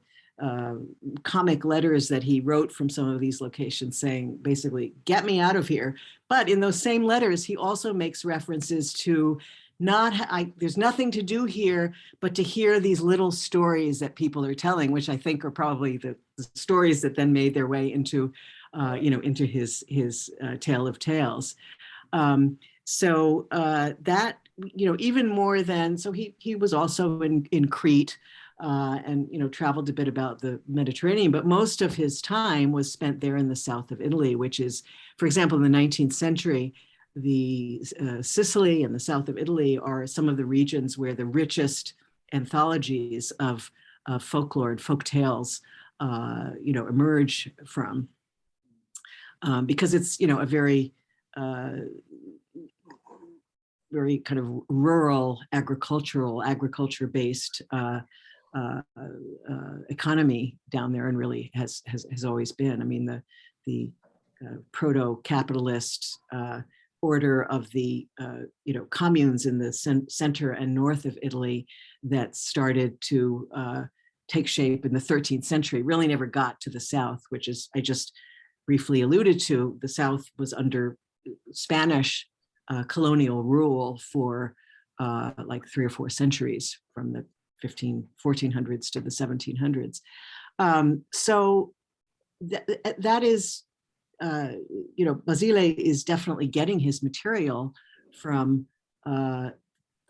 uh, comic letters that he wrote from some of these locations saying, basically, get me out of here. But in those same letters, he also makes references to not, I, there's nothing to do here, but to hear these little stories that people are telling, which I think are probably the, the stories that then made their way into, uh, you know, into his, his uh, Tale of Tales. Um, so uh, that, you know, even more than, so he, he was also in, in Crete uh, and, you know, traveled a bit about the Mediterranean, but most of his time was spent there in the south of Italy, which is, for example, in the 19th century, the uh, Sicily and the south of Italy are some of the regions where the richest anthologies of folklore and folk tales uh, you know, emerge from. Um, because it's, you know, a very, uh, very kind of rural agricultural, agriculture-based uh, uh, uh, economy down there and really has, has, has always been. I mean, the, the uh, proto-capitalist uh, order of the, uh, you know, communes in the center and north of Italy that started to uh, take shape in the 13th century really never got to the south, which is, I just briefly alluded to, the south was under Spanish uh, colonial rule for uh, like three or four centuries from the 15, 1400s to the 1700s. Um, so th- th- that is, uh, you know, Basile is definitely getting his material from uh,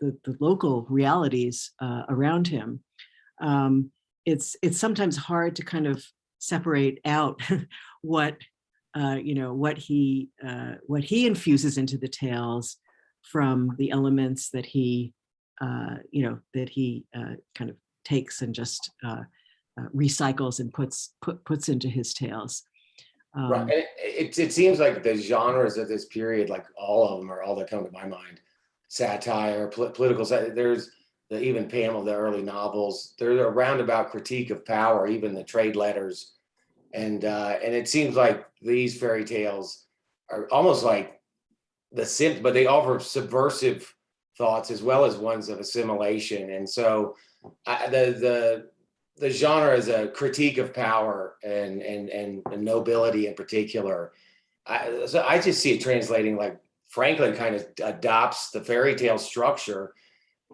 the, the local realities uh, around him. Um, it's it's sometimes hard to kind of separate out (laughs) what uh, you know what he uh, what he infuses into the tales from the elements that he uh, you know that he uh, kind of takes and just uh, uh, recycles and puts put puts into his tales. Right, Um, and it, it, it seems like the genres of this period, like all of them are all that come to my mind. Satire, pol- political, sat- there's the even Pamela, the early novels, there's a roundabout critique of power, even the trade letters. And, uh, and it seems like these fairy tales are almost like the sim, but they offer subversive thoughts as well as ones of assimilation. And so I, the, the, the genre is a critique of power and and and nobility in particular. I, so I just see it translating like Franklin kind of adopts the fairy tale structure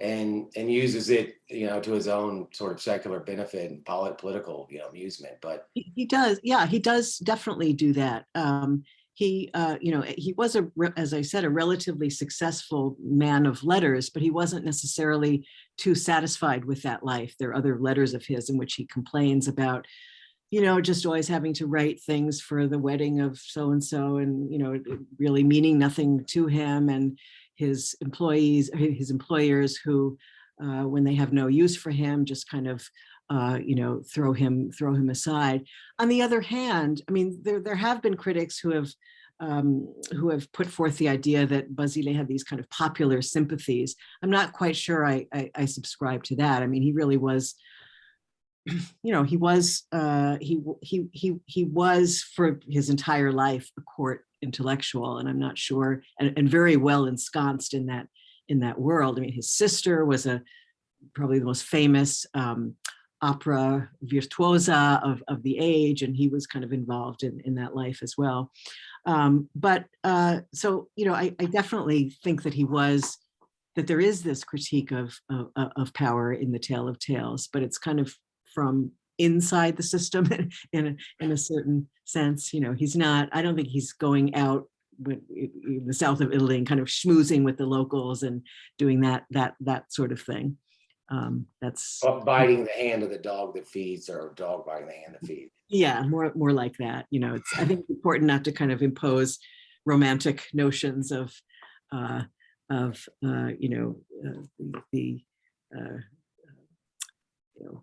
and and uses it, you know, to his own sort of secular benefit and polit- political, you know, amusement. But He he does, yeah, he does definitely do that. Um, he, uh, you know, he was a, as I said, a relatively successful man of letters, but he wasn't necessarily too satisfied with that life. There are other letters of his in which he complains about, you know, just always having to write things for the wedding of so and so, and you know, really meaning nothing to him and his employees, his employers who, uh, when they have no use for him, just kind of uh, you know, throw him throw him aside. On the other hand, I mean, there there have been critics who have um, who have put forth the idea that Basile had these kind of popular sympathies. I'm not quite sure I, I, I subscribe to that. I mean, he really was, you know, he was uh, he he he he was for his entire life a court intellectual, and I'm not sure, and, and very well ensconced in that in that world. I mean, his sister was a probably the most famous um, opera virtuosa of, of the age, and he was kind of involved in, in that life as well. Um, but uh, so, you know, I, I definitely think that he was, that there is this critique of, of, of power in the Tale of Tales, but it's kind of from inside the system (laughs) in a, in a certain sense. You know, he's not, I don't think he's going out with in the south of Italy and kind of schmoozing with the locals and doing that that that sort of thing. Um, that's biting the hand of the dog that feeds or dog biting the hand that feeds. yeah, more more like that. You know, it's I think it's important not to kind of impose romantic notions of uh, of uh, you know uh, the, the uh, you know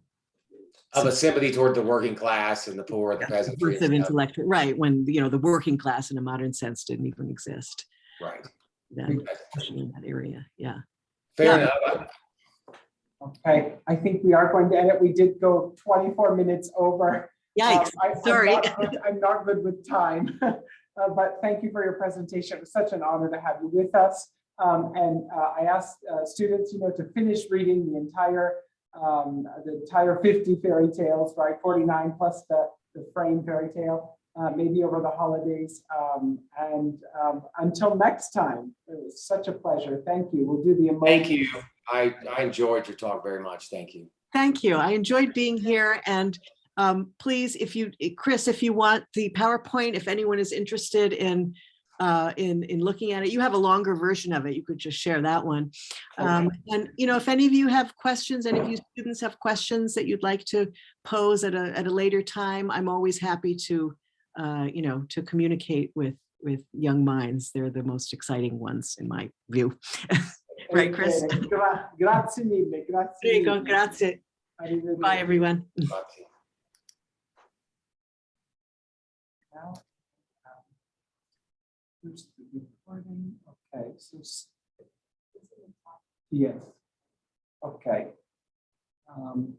Of a sympathy toward the working class and the poor, the peasantry. birth and of stuff. intellectual right when you know the working class in a modern sense didn't even exist Right. then especially in that area. Yeah. Fair Yeah. enough. Okay, I think we are going to end it. We did go 24 minutes over. Yikes. Um, I- I'm Sorry. not good- I'm not good with time, (laughs) Uh, but thank you for your presentation. It was such an honor to have you with us. Um, And uh, I asked uh, students, you know, to finish reading the entire, um, the entire 50 fairy tales, right? 49 plus the, the frame fairy tale, uh, maybe over the holidays. Um, And um, until next time, it was such a pleasure. Thank you. We'll do the. Thank you. I, I enjoyed your talk very much. Thank you. Thank you. I enjoyed being here and um, please, if you, Chris, if you want the PowerPoint, if anyone is interested in uh, in, in looking at it, you have a longer version of it. You could just share that one. Um, and, you know, if any of you have questions, any of you students have questions that you'd like to pose at a, at a later time, I'm always happy to, uh, you know, to communicate with, with young minds. They're the most exciting ones in my view. (laughs) Right, Chris? Gra- Grazie mille, grazie. There you go. Grazie. Bye, everyone. (laughs) the recording, okay, so. Yes. Okay. Um,